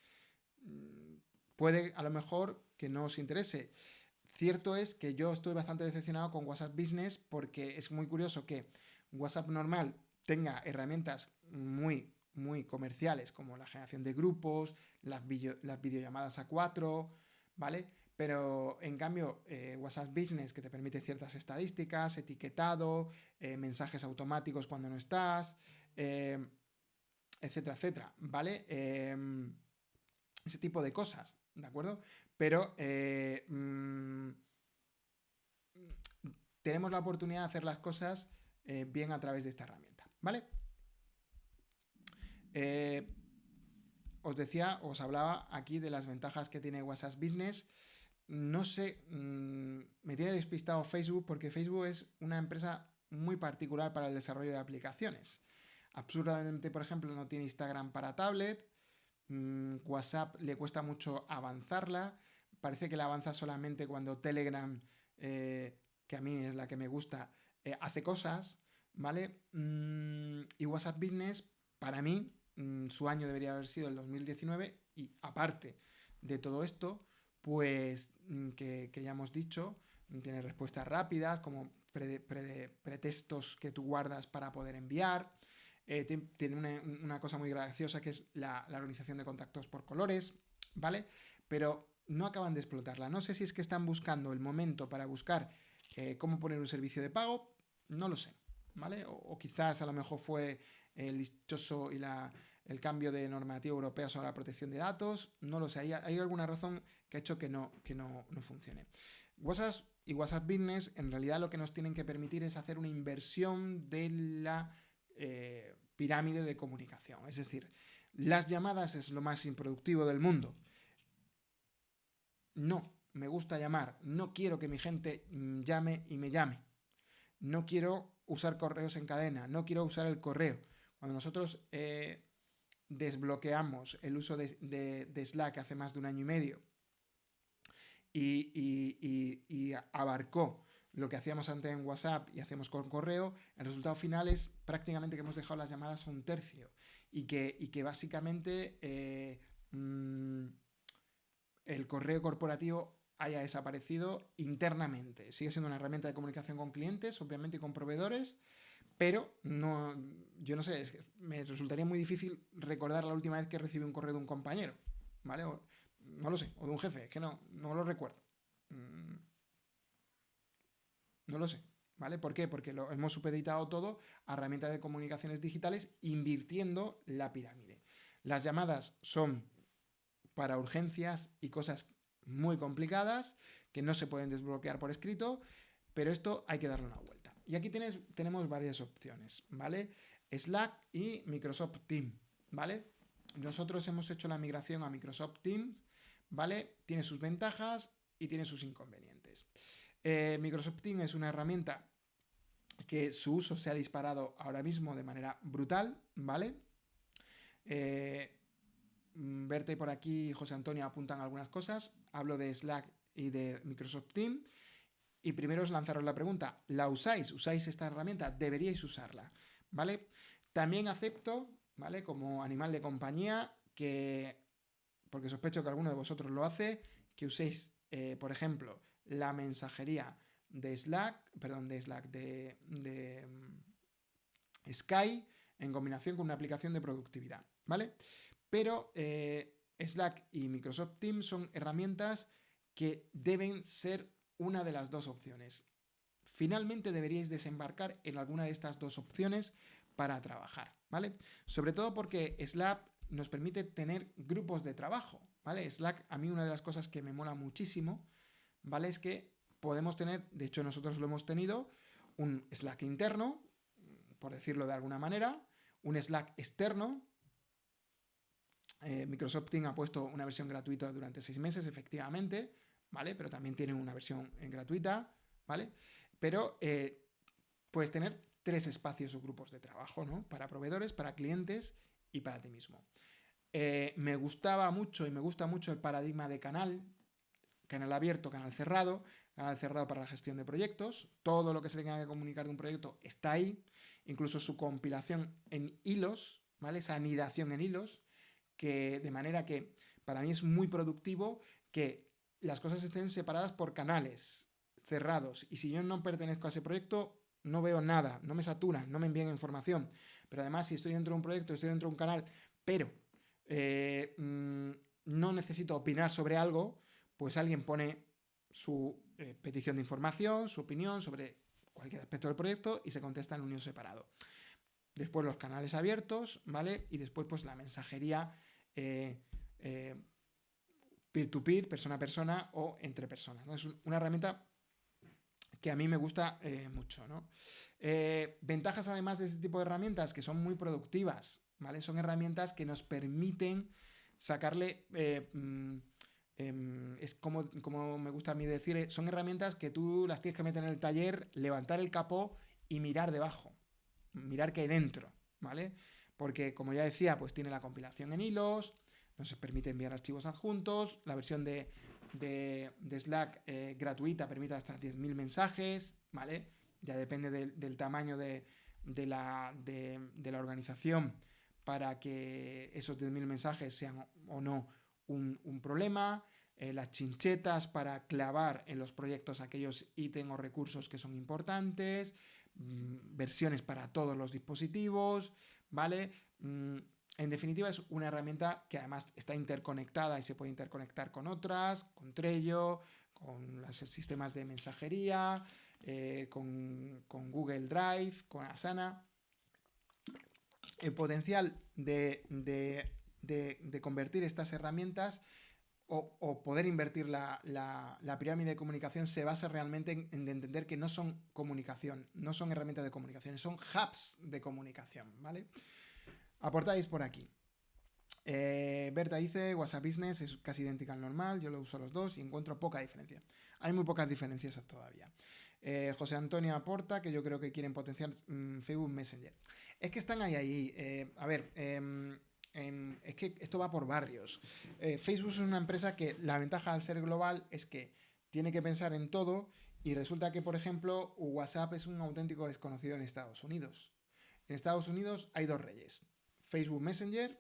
Mm, puede a lo mejor que no os interese. Cierto es que yo estoy bastante decepcionado con WhatsApp Business porque es muy curioso que WhatsApp normal tenga herramientas muy, muy comerciales, como la generación de grupos, las, las videollamadas a cuatro, ¿vale? Pero en cambio, eh, WhatsApp Business, que te permite ciertas estadísticas, etiquetado, eh, mensajes automáticos cuando no estás, eh, etcétera, etcétera, ¿vale? ese tipo de cosas, ¿de acuerdo? Pero mm, tenemos la oportunidad de hacer las cosas bien a través de esta herramienta. ¿Vale? Eh, os decía, os hablaba aquí de las ventajas que tiene WhatsApp Business. No sé, mm, me tiene despistado Facebook porque Facebook es una empresa muy particular para el desarrollo de aplicaciones. Absurdamente, por ejemplo, no tiene Instagram para tablet. Mm, WhatsApp le cuesta mucho avanzarla. Parece que la avanza solamente cuando Telegram, eh, que a mí es la que me gusta, eh, hace cosas. ¿vale? Mm, y WhatsApp Business, para mí, mm, su año debería haber sido el 2019 y aparte de todo esto, pues mm, que, ya hemos dicho, tiene respuestas rápidas como pretextos que tú guardas para poder enviar. Eh, tiene una, cosa muy graciosa que es la, organización de contactos por colores, ¿vale? Pero no acaban de explotarla. No sé si es que están buscando el momento para buscar eh, cómo poner un servicio de pago, no lo sé. O, quizás a lo mejor fue el dichoso y el cambio de normativa europea sobre la protección de datos, no lo sé, hay, alguna razón que ha hecho que no, que no, funcione. WhatsApp y WhatsApp Business en realidad lo que nos tienen que permitir es hacer una inversión de la eh, pirámide de comunicación, es decir, las llamadas es lo más improductivo del mundo. No, me gusta llamar, no quiero que mi gente mm, llame y me llame. No quiero usar correos en cadena, no quiero usar el correo. Cuando nosotros eh, desbloqueamos el uso de, Slack hace más de un año y medio y, abarcó lo que hacíamos antes en WhatsApp y hacemos con correo, el resultado final es prácticamente que hemos dejado las llamadas a un tercio y que, que básicamente eh, mm, el correo corporativo haya desaparecido internamente. Sigue siendo una herramienta de comunicación con clientes, obviamente, y con proveedores, pero no, yo no sé, me resultaría muy difícil recordar la última vez que recibí un correo de un compañero, ¿vale? no lo sé, o de un jefe, es que no, no lo recuerdo. Mm, no lo sé, ¿vale? ¿Por qué? Porque lo hemos supeditado todo a herramientas de comunicaciones digitales invirtiendo la pirámide. Las llamadas son para urgencias y cosas muy complicadas que no se pueden desbloquear por escrito, pero esto hay que darle una vuelta. Y aquí tenemos varias opciones, ¿vale? Slack y Microsoft Teams, ¿vale? Nosotros hemos hecho la migración a Microsoft Teams, ¿vale? Tiene sus ventajas y tiene sus inconvenientes. Eh, Microsoft Teams es una herramienta que su uso se ha disparado ahora mismo de manera brutal, ¿vale? Eh, Verte mm, por aquí, José Antonio, apuntan algunas cosas. Hablo de Slack y de Microsoft Teams. Y primero os lanzaros la pregunta, ¿la usáis? ¿Usáis esta herramienta? Deberíais usarla, ¿vale? También acepto, ¿vale? Como animal de compañía, que, porque sospecho que alguno de vosotros lo hace, que uséis, eh, por ejemplo, la mensajería de Slack, perdón, de Slack, de, de mm, Sky, en combinación con una aplicación de productividad, ¿vale? Pero eh, Slack y Microsoft Teams son herramientas que deben ser una de las dos opciones. Finalmente deberíais desembarcar en alguna de estas dos opciones para trabajar, ¿vale? Sobre todo porque Slack nos permite tener grupos de trabajo, ¿vale? Slack, a mí una de las cosas que me mola muchísimo, ¿vale? Es que podemos tener, de hecho nosotros lo hemos tenido, un Slack interno, por decirlo de alguna manera, un Slack externo, eh, Microsoft Teams ha puesto una versión gratuita durante seis meses, efectivamente, ¿vale? Pero también tiene una versión eh, gratuita, ¿vale? Pero eh, puedes tener tres espacios o grupos de trabajo, ¿no? Para proveedores, para clientes y para ti mismo. me gustaba mucho y me gusta mucho el paradigma de canal, canal abierto, canal cerrado, canal cerrado para la gestión de proyectos, todo lo que se tenga que comunicar de un proyecto está ahí, incluso su compilación en hilos, ¿vale? Esa anidación en hilos, que de manera que para mí es muy productivo que las cosas estén separadas por canales cerrados y si yo no pertenezco a ese proyecto no veo nada, no me saturan, no me envían información. Pero además si estoy dentro de un proyecto, estoy dentro de un canal, pero eh, mm, no necesito opinar sobre algo, pues alguien pone su eh, petición de información, su opinión sobre cualquier aspecto del proyecto y se contesta en un unión separado. Después los canales abiertos, ¿vale? Y después pues la mensajería eh, eh, peer-to-peer, persona a persona o entre personas. Es una herramienta que a mí me gusta eh, mucho. ventajas además de este tipo de herramientas que son muy productivas, ¿vale? Son herramientas que nos permiten sacarle... Mm, em, es como, como me gusta a mí decir, son herramientas que tú las tienes que meter en el taller, levantar el capó y mirar debajo, mirar qué hay dentro, ¿vale? porque como ya decía, pues tiene la compilación en hilos, nos permite enviar archivos adjuntos, la versión de, Slack eh, gratuita permite hasta 10.000 mensajes, ¿vale? Ya depende del tamaño de, la, organización para que esos 10.000 mensajes sean o no un, problema. Eh, las chinchetas para clavar en los proyectos aquellos ítems o recursos que son importantes, mm, versiones para todos los dispositivos, ¿vale? Mm, en definitiva, es una herramienta que además está interconectada y se puede interconectar con otras, con Trello, con los sistemas de mensajería, eh, con, Google Drive, con Asana. El potencial de, convertir estas herramientas o, poder invertir la, pirámide de comunicación se basa realmente en, en, entender que no son comunicación, no son herramientas de comunicación, son hubs de comunicación, ¿vale? Aportáis por aquí. Eh, Berta dice, WhatsApp Business es casi idéntica al normal, yo lo uso los dos y encuentro poca diferencia. Hay muy pocas diferencias todavía. Eh, José Antonio aporta que yo creo que quieren potenciar mm, Facebook Messenger. Es que están ahí, ahí. Eh, a ver, es que esto va por barrios. Facebook es una empresa que la ventaja al ser global es que tiene que pensar en todo y resulta que, por ejemplo, WhatsApp es un auténtico desconocido en Estados Unidos. En Estados Unidos hay dos reyes, Facebook Messenger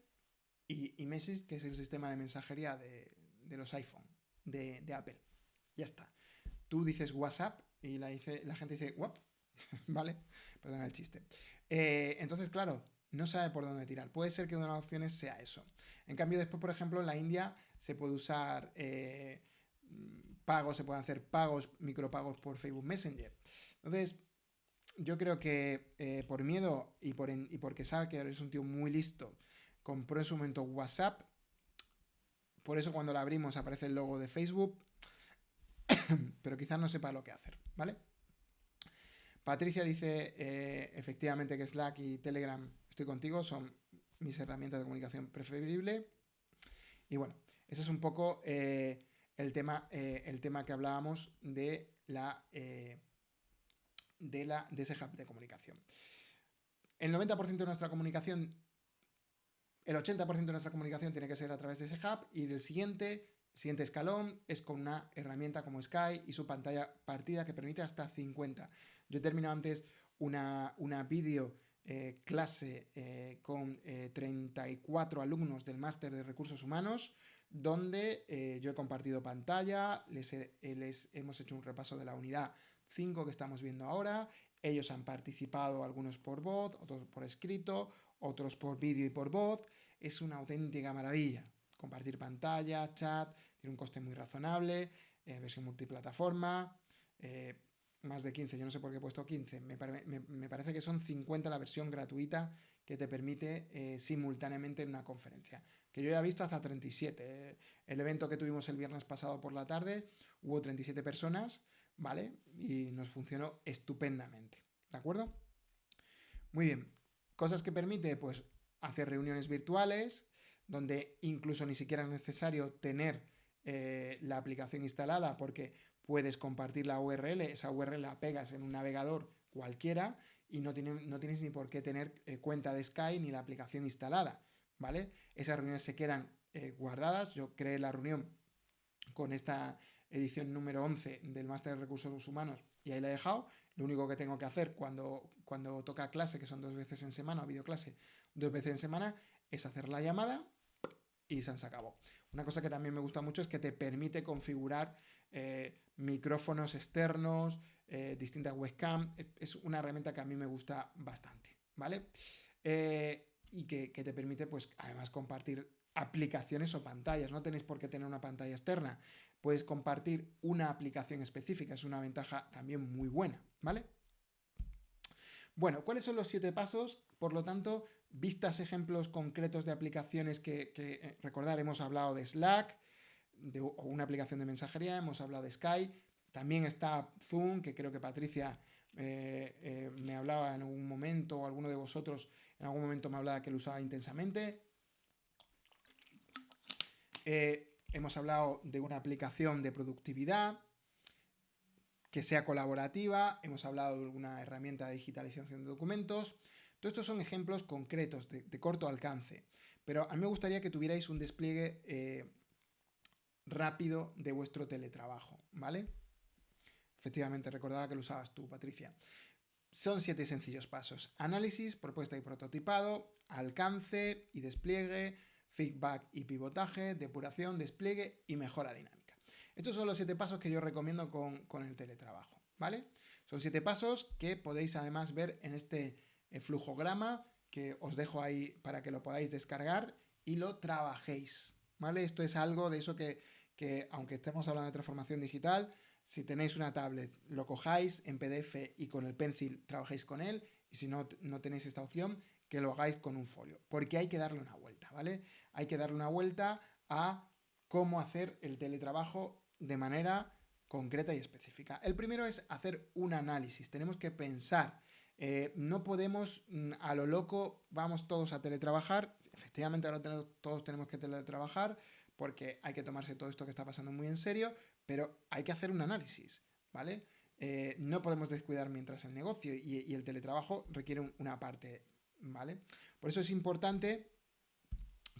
y, y Message, que es el sistema de mensajería de, los iPhone, de, Apple. Ya está. Tú dices WhatsApp y la, la gente dice WAP, ¿vale? Perdón el chiste. Eh, entonces, claro, no sabe por dónde tirar. Puede ser que una de las opciones sea eso. En cambio, después, por ejemplo, en la India se puede usar eh, pagos, se pueden hacer pagos, micropagos por Facebook Messenger. Entonces, yo creo que eh, por miedo y, por y porque sabe que eres un tío muy listo, compró en su momento WhatsApp por eso cuando la abrimos aparece el logo de Facebook, pero quizás no sepa lo que hacer, ¿vale? Patricia dice, eh, efectivamente que Slack y Telegram, estoy contigo, son mis herramientas de comunicación preferible. Y bueno, ese es un poco eh, el, tema, eh, el tema que hablábamos de, la, de, la, de ese hub de comunicación. El 90% de nuestra comunicación, el 80% de nuestra comunicación tiene que ser a través de ese hub y del siguiente siguiente escalón es con una herramienta como Sky y su pantalla partida que permite hasta 50. Yo he terminado antes una, una vídeo eh, clase eh, con 34 eh, alumnos del máster de recursos humanos, donde yo he compartido pantalla, les, les, hemos hecho un repaso de la unidad 5 que estamos viendo ahora, ellos han participado, algunos por voz, otros por escrito, otros por vídeo y por voz, es una auténtica maravilla. Compartir pantalla, chat, tiene un coste muy razonable, versión multiplataforma, más de 15, yo no sé por qué he puesto 15, me, parece que son 50 la versión gratuita que te permite eh, simultáneamente en una conferencia. Que yo ya he visto hasta 37. el evento que tuvimos el viernes pasado por la tarde, hubo 37 personas, ¿vale? Y nos funcionó estupendamente, ¿de acuerdo? Muy bien. Cosas que permite, pues, hacer reuniones virtuales, donde incluso ni siquiera es necesario tener eh, la aplicación instalada, porque puedes compartir la URL, esa URL la pegas en un navegador cualquiera y no, no tienes ni por qué tener eh, cuenta de Sky ni la aplicación instalada, ¿vale? Esas reuniones se quedan eh, guardadas, yo creé la reunión con esta edición número 11 del Máster de Recursos Humanos y ahí la he dejado, lo único que tengo que hacer cuando, cuando toca clase, que son dos veces en semana, o videoclase, dos veces en semana, es hacer la llamada y se acabó. Una cosa que también me gusta mucho es que te permite configurar eh, micrófonos externos, eh, distintas webcam. Es una herramienta que a mí me gusta bastante, ¿vale? Eh, y que, te permite, pues, además compartir aplicaciones o pantallas. No tenéis por qué tener una pantalla externa. Puedes compartir una aplicación específica. Es una ventaja también muy buena, ¿vale? Bueno, ¿cuáles son los siete pasos? Por lo tanto, vistas ejemplos concretos de aplicaciones que recordar, hemos hablado de Slack, de una aplicación de mensajería, hemos hablado de Sky, también está Zoom, que creo que Patricia eh, eh, me hablaba en algún momento, o alguno de vosotros en algún momento me hablaba que lo usaba intensamente. Eh, hemos hablado de una aplicación de productividad que sea colaborativa, hemos hablado de alguna herramienta de digitalización de documentos. Todos estos son ejemplos concretos de, corto alcance, pero a mí me gustaría que tuvierais un despliegue rápido de vuestro teletrabajo, ¿vale? Efectivamente, recordaba que lo usabas tú, Patricia. Son siete sencillos pasos. Análisis, propuesta y prototipado, alcance y despliegue, feedback y pivotaje, depuración, despliegue y mejora dinámica. Estos son los siete pasos que yo recomiendo con, el teletrabajo, ¿vale? Son siete pasos que podéis además ver en este eh, flujograma que os dejo ahí para que lo podáis descargar y lo trabajéis, ¿vale? Esto es algo de eso que que aunque estemos hablando de transformación digital, si tenéis una tablet, lo cojáis en PDF y con el pencil trabajéis con él, y si no, no tenéis esta opción, que lo hagáis con un folio, porque hay que darle una vuelta, ¿vale? Hay que darle una vuelta a cómo hacer el teletrabajo de manera concreta y específica. El primero es hacer un análisis, tenemos que pensar, eh, no podemos mm, a lo loco, vamos todos a teletrabajar, efectivamente ahora todos tenemos que teletrabajar, porque hay que tomarse todo esto que está pasando muy en serio, pero hay que hacer un análisis, ¿vale? Eh, no podemos descuidar mientras el negocio y, el teletrabajo requiere una parte, ¿vale? Por eso es importante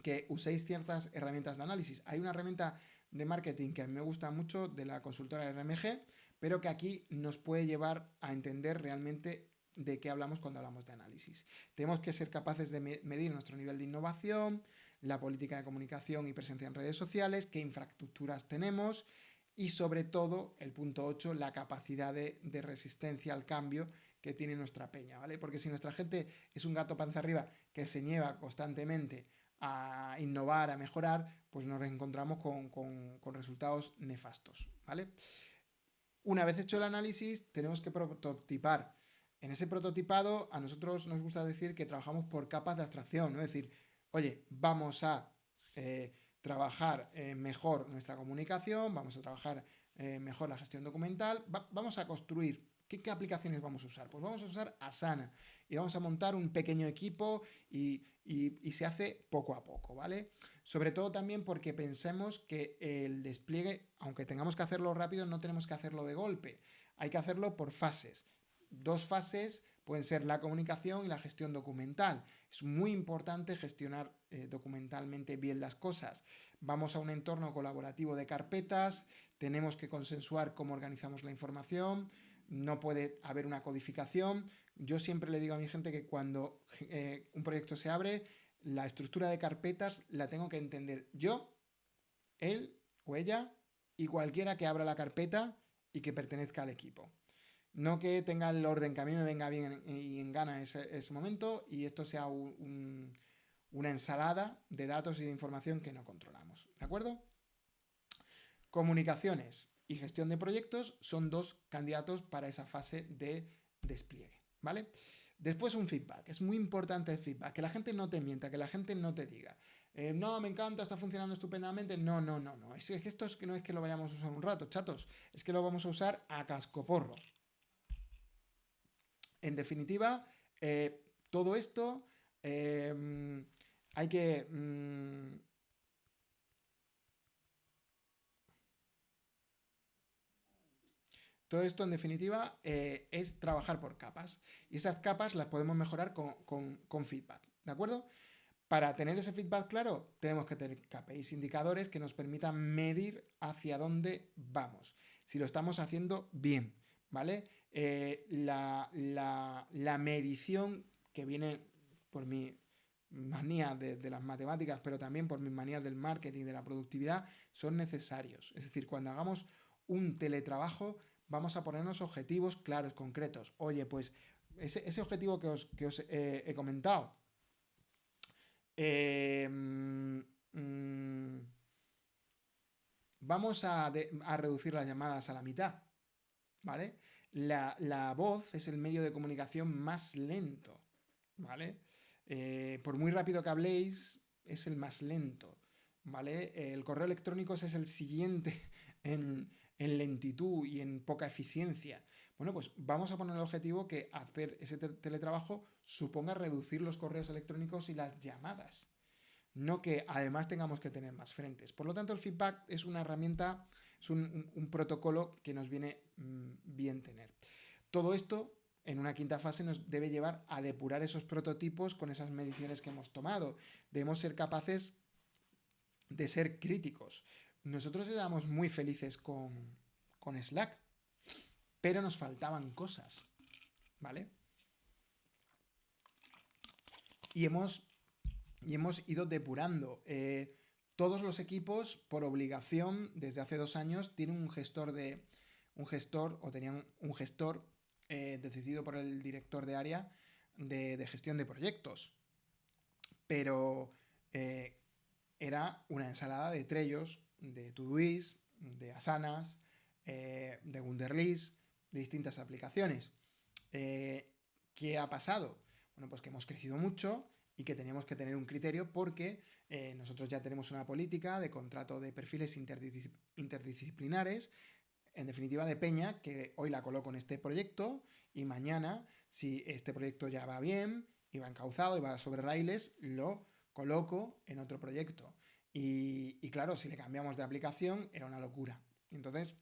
que uséis ciertas herramientas de análisis. Hay una herramienta de marketing que me gusta mucho de la consultora RMG, pero que aquí nos puede llevar a entender realmente de qué hablamos cuando hablamos de análisis. Tenemos que ser capaces de medir nuestro nivel de innovación, la política de comunicación y presencia en redes sociales, qué infraestructuras tenemos y sobre todo, el punto 8, la capacidad de, resistencia al cambio que tiene nuestra peña, ¿vale? Porque si nuestra gente es un gato panza arriba que se nieva constantemente a innovar, a mejorar, pues nos encontramos con, resultados nefastos, ¿vale? Una vez hecho el análisis, tenemos que prototipar. En ese prototipado, a nosotros nos gusta decir que trabajamos por capas de abstracción, ¿no? Es decir, oye, vamos a eh, trabajar eh, mejor nuestra comunicación, vamos a trabajar eh, mejor la gestión documental, vamos a construir. ¿Qué, aplicaciones vamos a usar? Pues vamos a usar Asana y vamos a montar un pequeño equipo y, y se hace poco a poco, ¿vale? Sobre todo también porque pensemos que el despliegue, aunque tengamos que hacerlo rápido, no tenemos que hacerlo de golpe. Hay que hacerlo por fases. Dos fases pueden ser la comunicación y la gestión documental. Es muy importante gestionar eh, documentalmente bien las cosas. Vamos a un entorno colaborativo de carpetas, tenemos que consensuar cómo organizamos la información, no puede haber una codificación. Yo siempre le digo a mi gente que cuando eh, un proyecto se abre, la estructura de carpetas la tengo que entender yo, él o ella y cualquiera que abra la carpeta y que pertenezca al equipo. No que tenga el orden que a mí me venga bien y en gana ese, ese momento y esto sea una ensalada de datos y de información que no controlamos. ¿De acuerdo? Comunicaciones y gestión de proyectos son dos candidatos para esa fase de despliegue. ¿Vale? Después un feedback. Es muy importante el feedback. Que la gente no te mienta, que la gente no te diga. Eh, no, me encanta, está funcionando estupendamente. No, no, no, no. Es, que esto es que no es que lo vayamos a usar un rato, chatos. Es que lo vamos a usar a cascoporro. En definitiva, eh, todo esto em, hay que... Mm, todo esto, en definitiva, eh, es trabajar por capas. Y esas capas las podemos mejorar con, feedback. ¿De acuerdo? Para tener ese feedback claro, tenemos que tener KPIs indicadores que nos permitan medir hacia dónde vamos. Si lo estamos haciendo bien, ¿vale? Eh, la, medición que viene por mi manía de, las matemáticas, pero también por mis manías del marketing, de la productividad, son necesarios. Es decir, cuando hagamos un teletrabajo, vamos a ponernos objetivos claros, concretos. Oye, pues ese, objetivo que os, he comentado, em, mm, vamos a, a reducir las llamadas a la mitad, ¿vale? La, voz es el medio de comunicación más lento, ¿vale? Eh, por muy rápido que habléis, es el más lento, ¿vale? El correo electrónico es el siguiente en, lentitud y en poca eficiencia. Bueno, pues vamos a poner el objetivo que hacer ese teletrabajo suponga reducir los correos electrónicos y las llamadas, no que además tengamos que tener más frentes. Por lo tanto, el feedback es una herramienta es un, protocolo que nos viene mm, bien tener. Todo esto en una quinta fase nos debe llevar a depurar esos prototipos con esas mediciones que hemos tomado. Debemos ser capaces de ser críticos. Nosotros éramos muy felices con, Slack, pero nos faltaban cosas, ¿vale? Y hemos, y hemos ido depurando. Eh, todos los equipos, por obligación, desde hace dos años, tienen un gestor de. un gestor, o tenían un gestor eh, decidido por el director de área de, gestión de proyectos. Pero eh, era una ensalada de Trellos, de Todoist, de Asanas, eh, de Wunderlist, de distintas aplicaciones. ¿Qué ha pasado? Bueno, pues que hemos crecido mucho y que teníamos que tener un criterio porque eh, nosotros ya tenemos una política de contrato de perfiles interdisciplinares, en definitiva de Peña, que hoy la coloco en este proyecto y mañana, si este proyecto ya va bien y va encauzado y va sobre raíles, lo coloco en otro proyecto. Y, y claro, si le cambiamos de aplicación era una locura. Entonces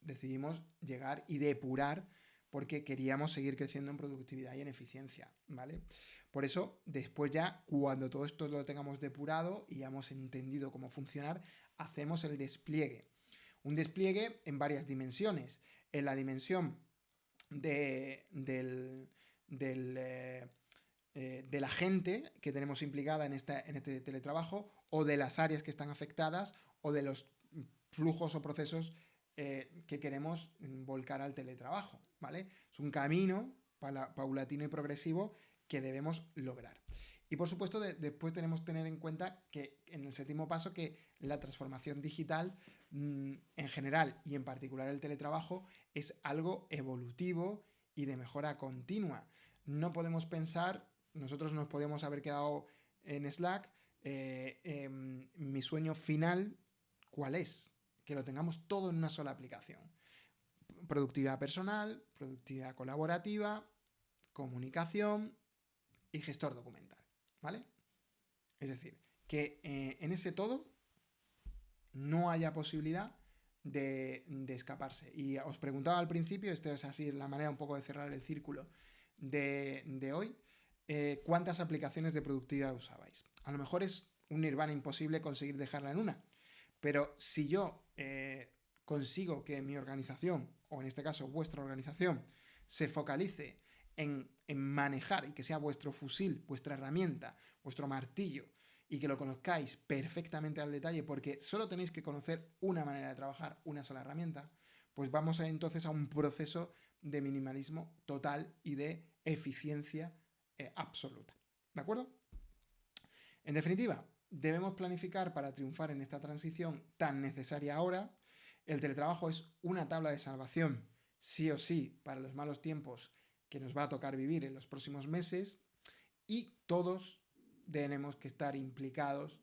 decidimos llegar y depurar porque queríamos seguir creciendo en productividad y en eficiencia, ¿vale? Por eso, después ya, cuando todo esto lo tengamos depurado y hemos entendido cómo funcionar, hacemos el despliegue. Un despliegue en varias dimensiones. En la dimensión de, del, eh, eh, de la gente que tenemos implicada en, esta, en este teletrabajo o de las áreas que están afectadas o de los flujos o procesos eh, que queremos volcar al teletrabajo, ¿vale? Es un camino paulatino y progresivo que debemos lograr. Y por supuesto, después tenemos que tener en cuenta que en el séptimo paso que la transformación digital mm, en general y en particular el teletrabajo es algo evolutivo y de mejora continua. No podemos pensar, nosotros nos podemos haber quedado en Slack, eh, em, mi sueño final, ¿cuál es? Que lo tengamos todo en una sola aplicación. Productividad personal, productividad colaborativa, comunicación y gestor documental, ¿vale? Es decir, que eh, en ese todo no haya posibilidad de, escaparse. Y os preguntaba al principio, esto es así la manera un poco de cerrar el círculo de, hoy, eh, ¿cuántas aplicaciones de productividad usabais? A lo mejor es un nirvana imposible conseguir dejarla en una, pero si yo eh, consigo que mi organización, o en este caso vuestra organización, se focalice en, manejar y que sea vuestro fusil, vuestra herramienta, vuestro martillo, y que lo conozcáis perfectamente al detalle, porque solo tenéis que conocer una manera de trabajar, una sola herramienta, pues vamos entonces a un proceso de minimalismo total y de eficiencia eh, absoluta. ¿De acuerdo? En definitiva, debemos planificar para triunfar en esta transición tan necesaria ahora. El teletrabajo es una tabla de salvación, sí o sí, para los malos tiempos que nos va a tocar vivir en los próximos meses y todos tenemos que estar implicados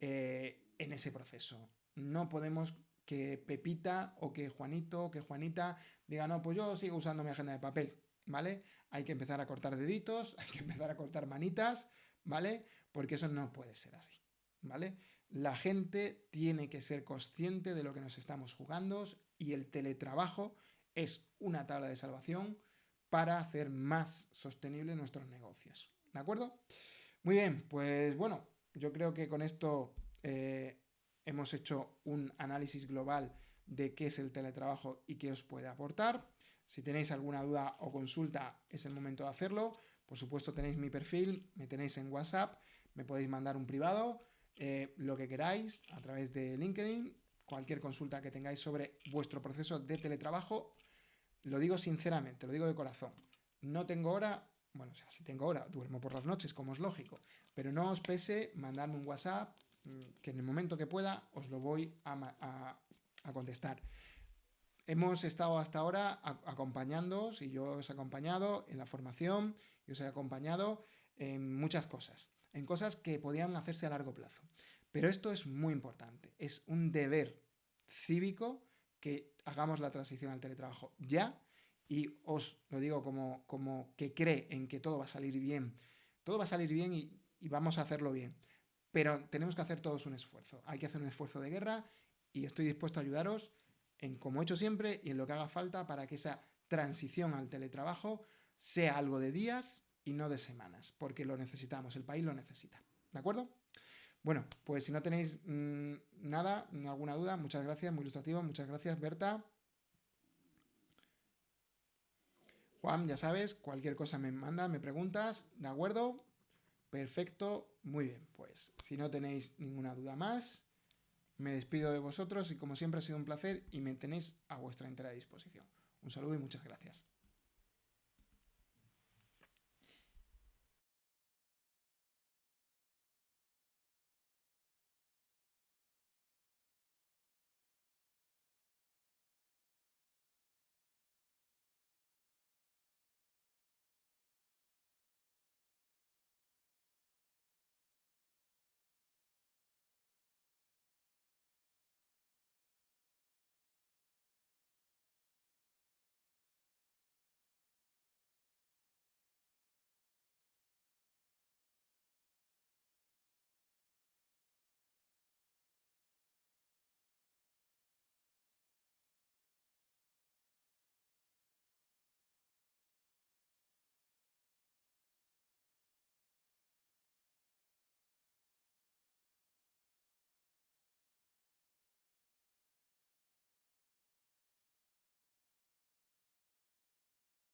eh, en ese proceso. No podemos que Pepita o que Juanito o que Juanita diga, no, pues yo sigo usando mi agenda de papel, ¿vale? Hay que empezar a cortar deditos, hay que empezar a cortar manitas, ¿vale? Porque eso no puede ser así, ¿vale? La gente tiene que ser consciente de lo que nos estamos jugando y el teletrabajo es una tabla de salvación para hacer más sostenible nuestros negocios, ¿de acuerdo? Muy bien, pues bueno, yo creo que con esto eh, hemos hecho un análisis global de qué es el teletrabajo y qué os puede aportar. Si tenéis alguna duda o consulta, es el momento de hacerlo. Por supuesto, tenéis mi perfil, me tenéis en WhatsApp, me podéis mandar un privado, eh, lo que queráis a través de LinkedIn, cualquier consulta que tengáis sobre vuestro proceso de teletrabajo. Lo digo sinceramente, lo digo de corazón. No tengo hora bueno, si tengo hora, duermo por las noches, como es lógico, pero no os pese mandarme un WhatsApp, mm, que en el momento que pueda os lo voy a, contestar. Hemos estado hasta ahora acompañándoos y yo os he acompañado en la formación, y os he acompañado en muchas cosas, en cosas que podían hacerse a largo plazo. Pero esto es muy importante, es un deber cívico que hagamos la transición al teletrabajo ya y os lo digo como, como que cree en que todo va a salir bien. Todo va a salir bien y, vamos a hacerlo bien. Pero tenemos que hacer todos un esfuerzo. Hay que hacer un esfuerzo de guerra y estoy dispuesto a ayudaros en como he hecho siempre y en lo que haga falta para que esa transición al teletrabajo sea algo de días y no de semanas, porque lo necesitamos, el país lo necesita. ¿De acuerdo? Bueno, pues si no tenéis mm, nada, alguna duda, muchas gracias, muy ilustrativo, muchas gracias, Berta. Juan, ya sabes, cualquier cosa me manda, me preguntas, ¿de acuerdo? Perfecto, muy bien. Pues si no tenéis ninguna duda más, me despido de vosotros y como siempre ha sido un placer y me tenéis a vuestra entera disposición. Un saludo y muchas gracias.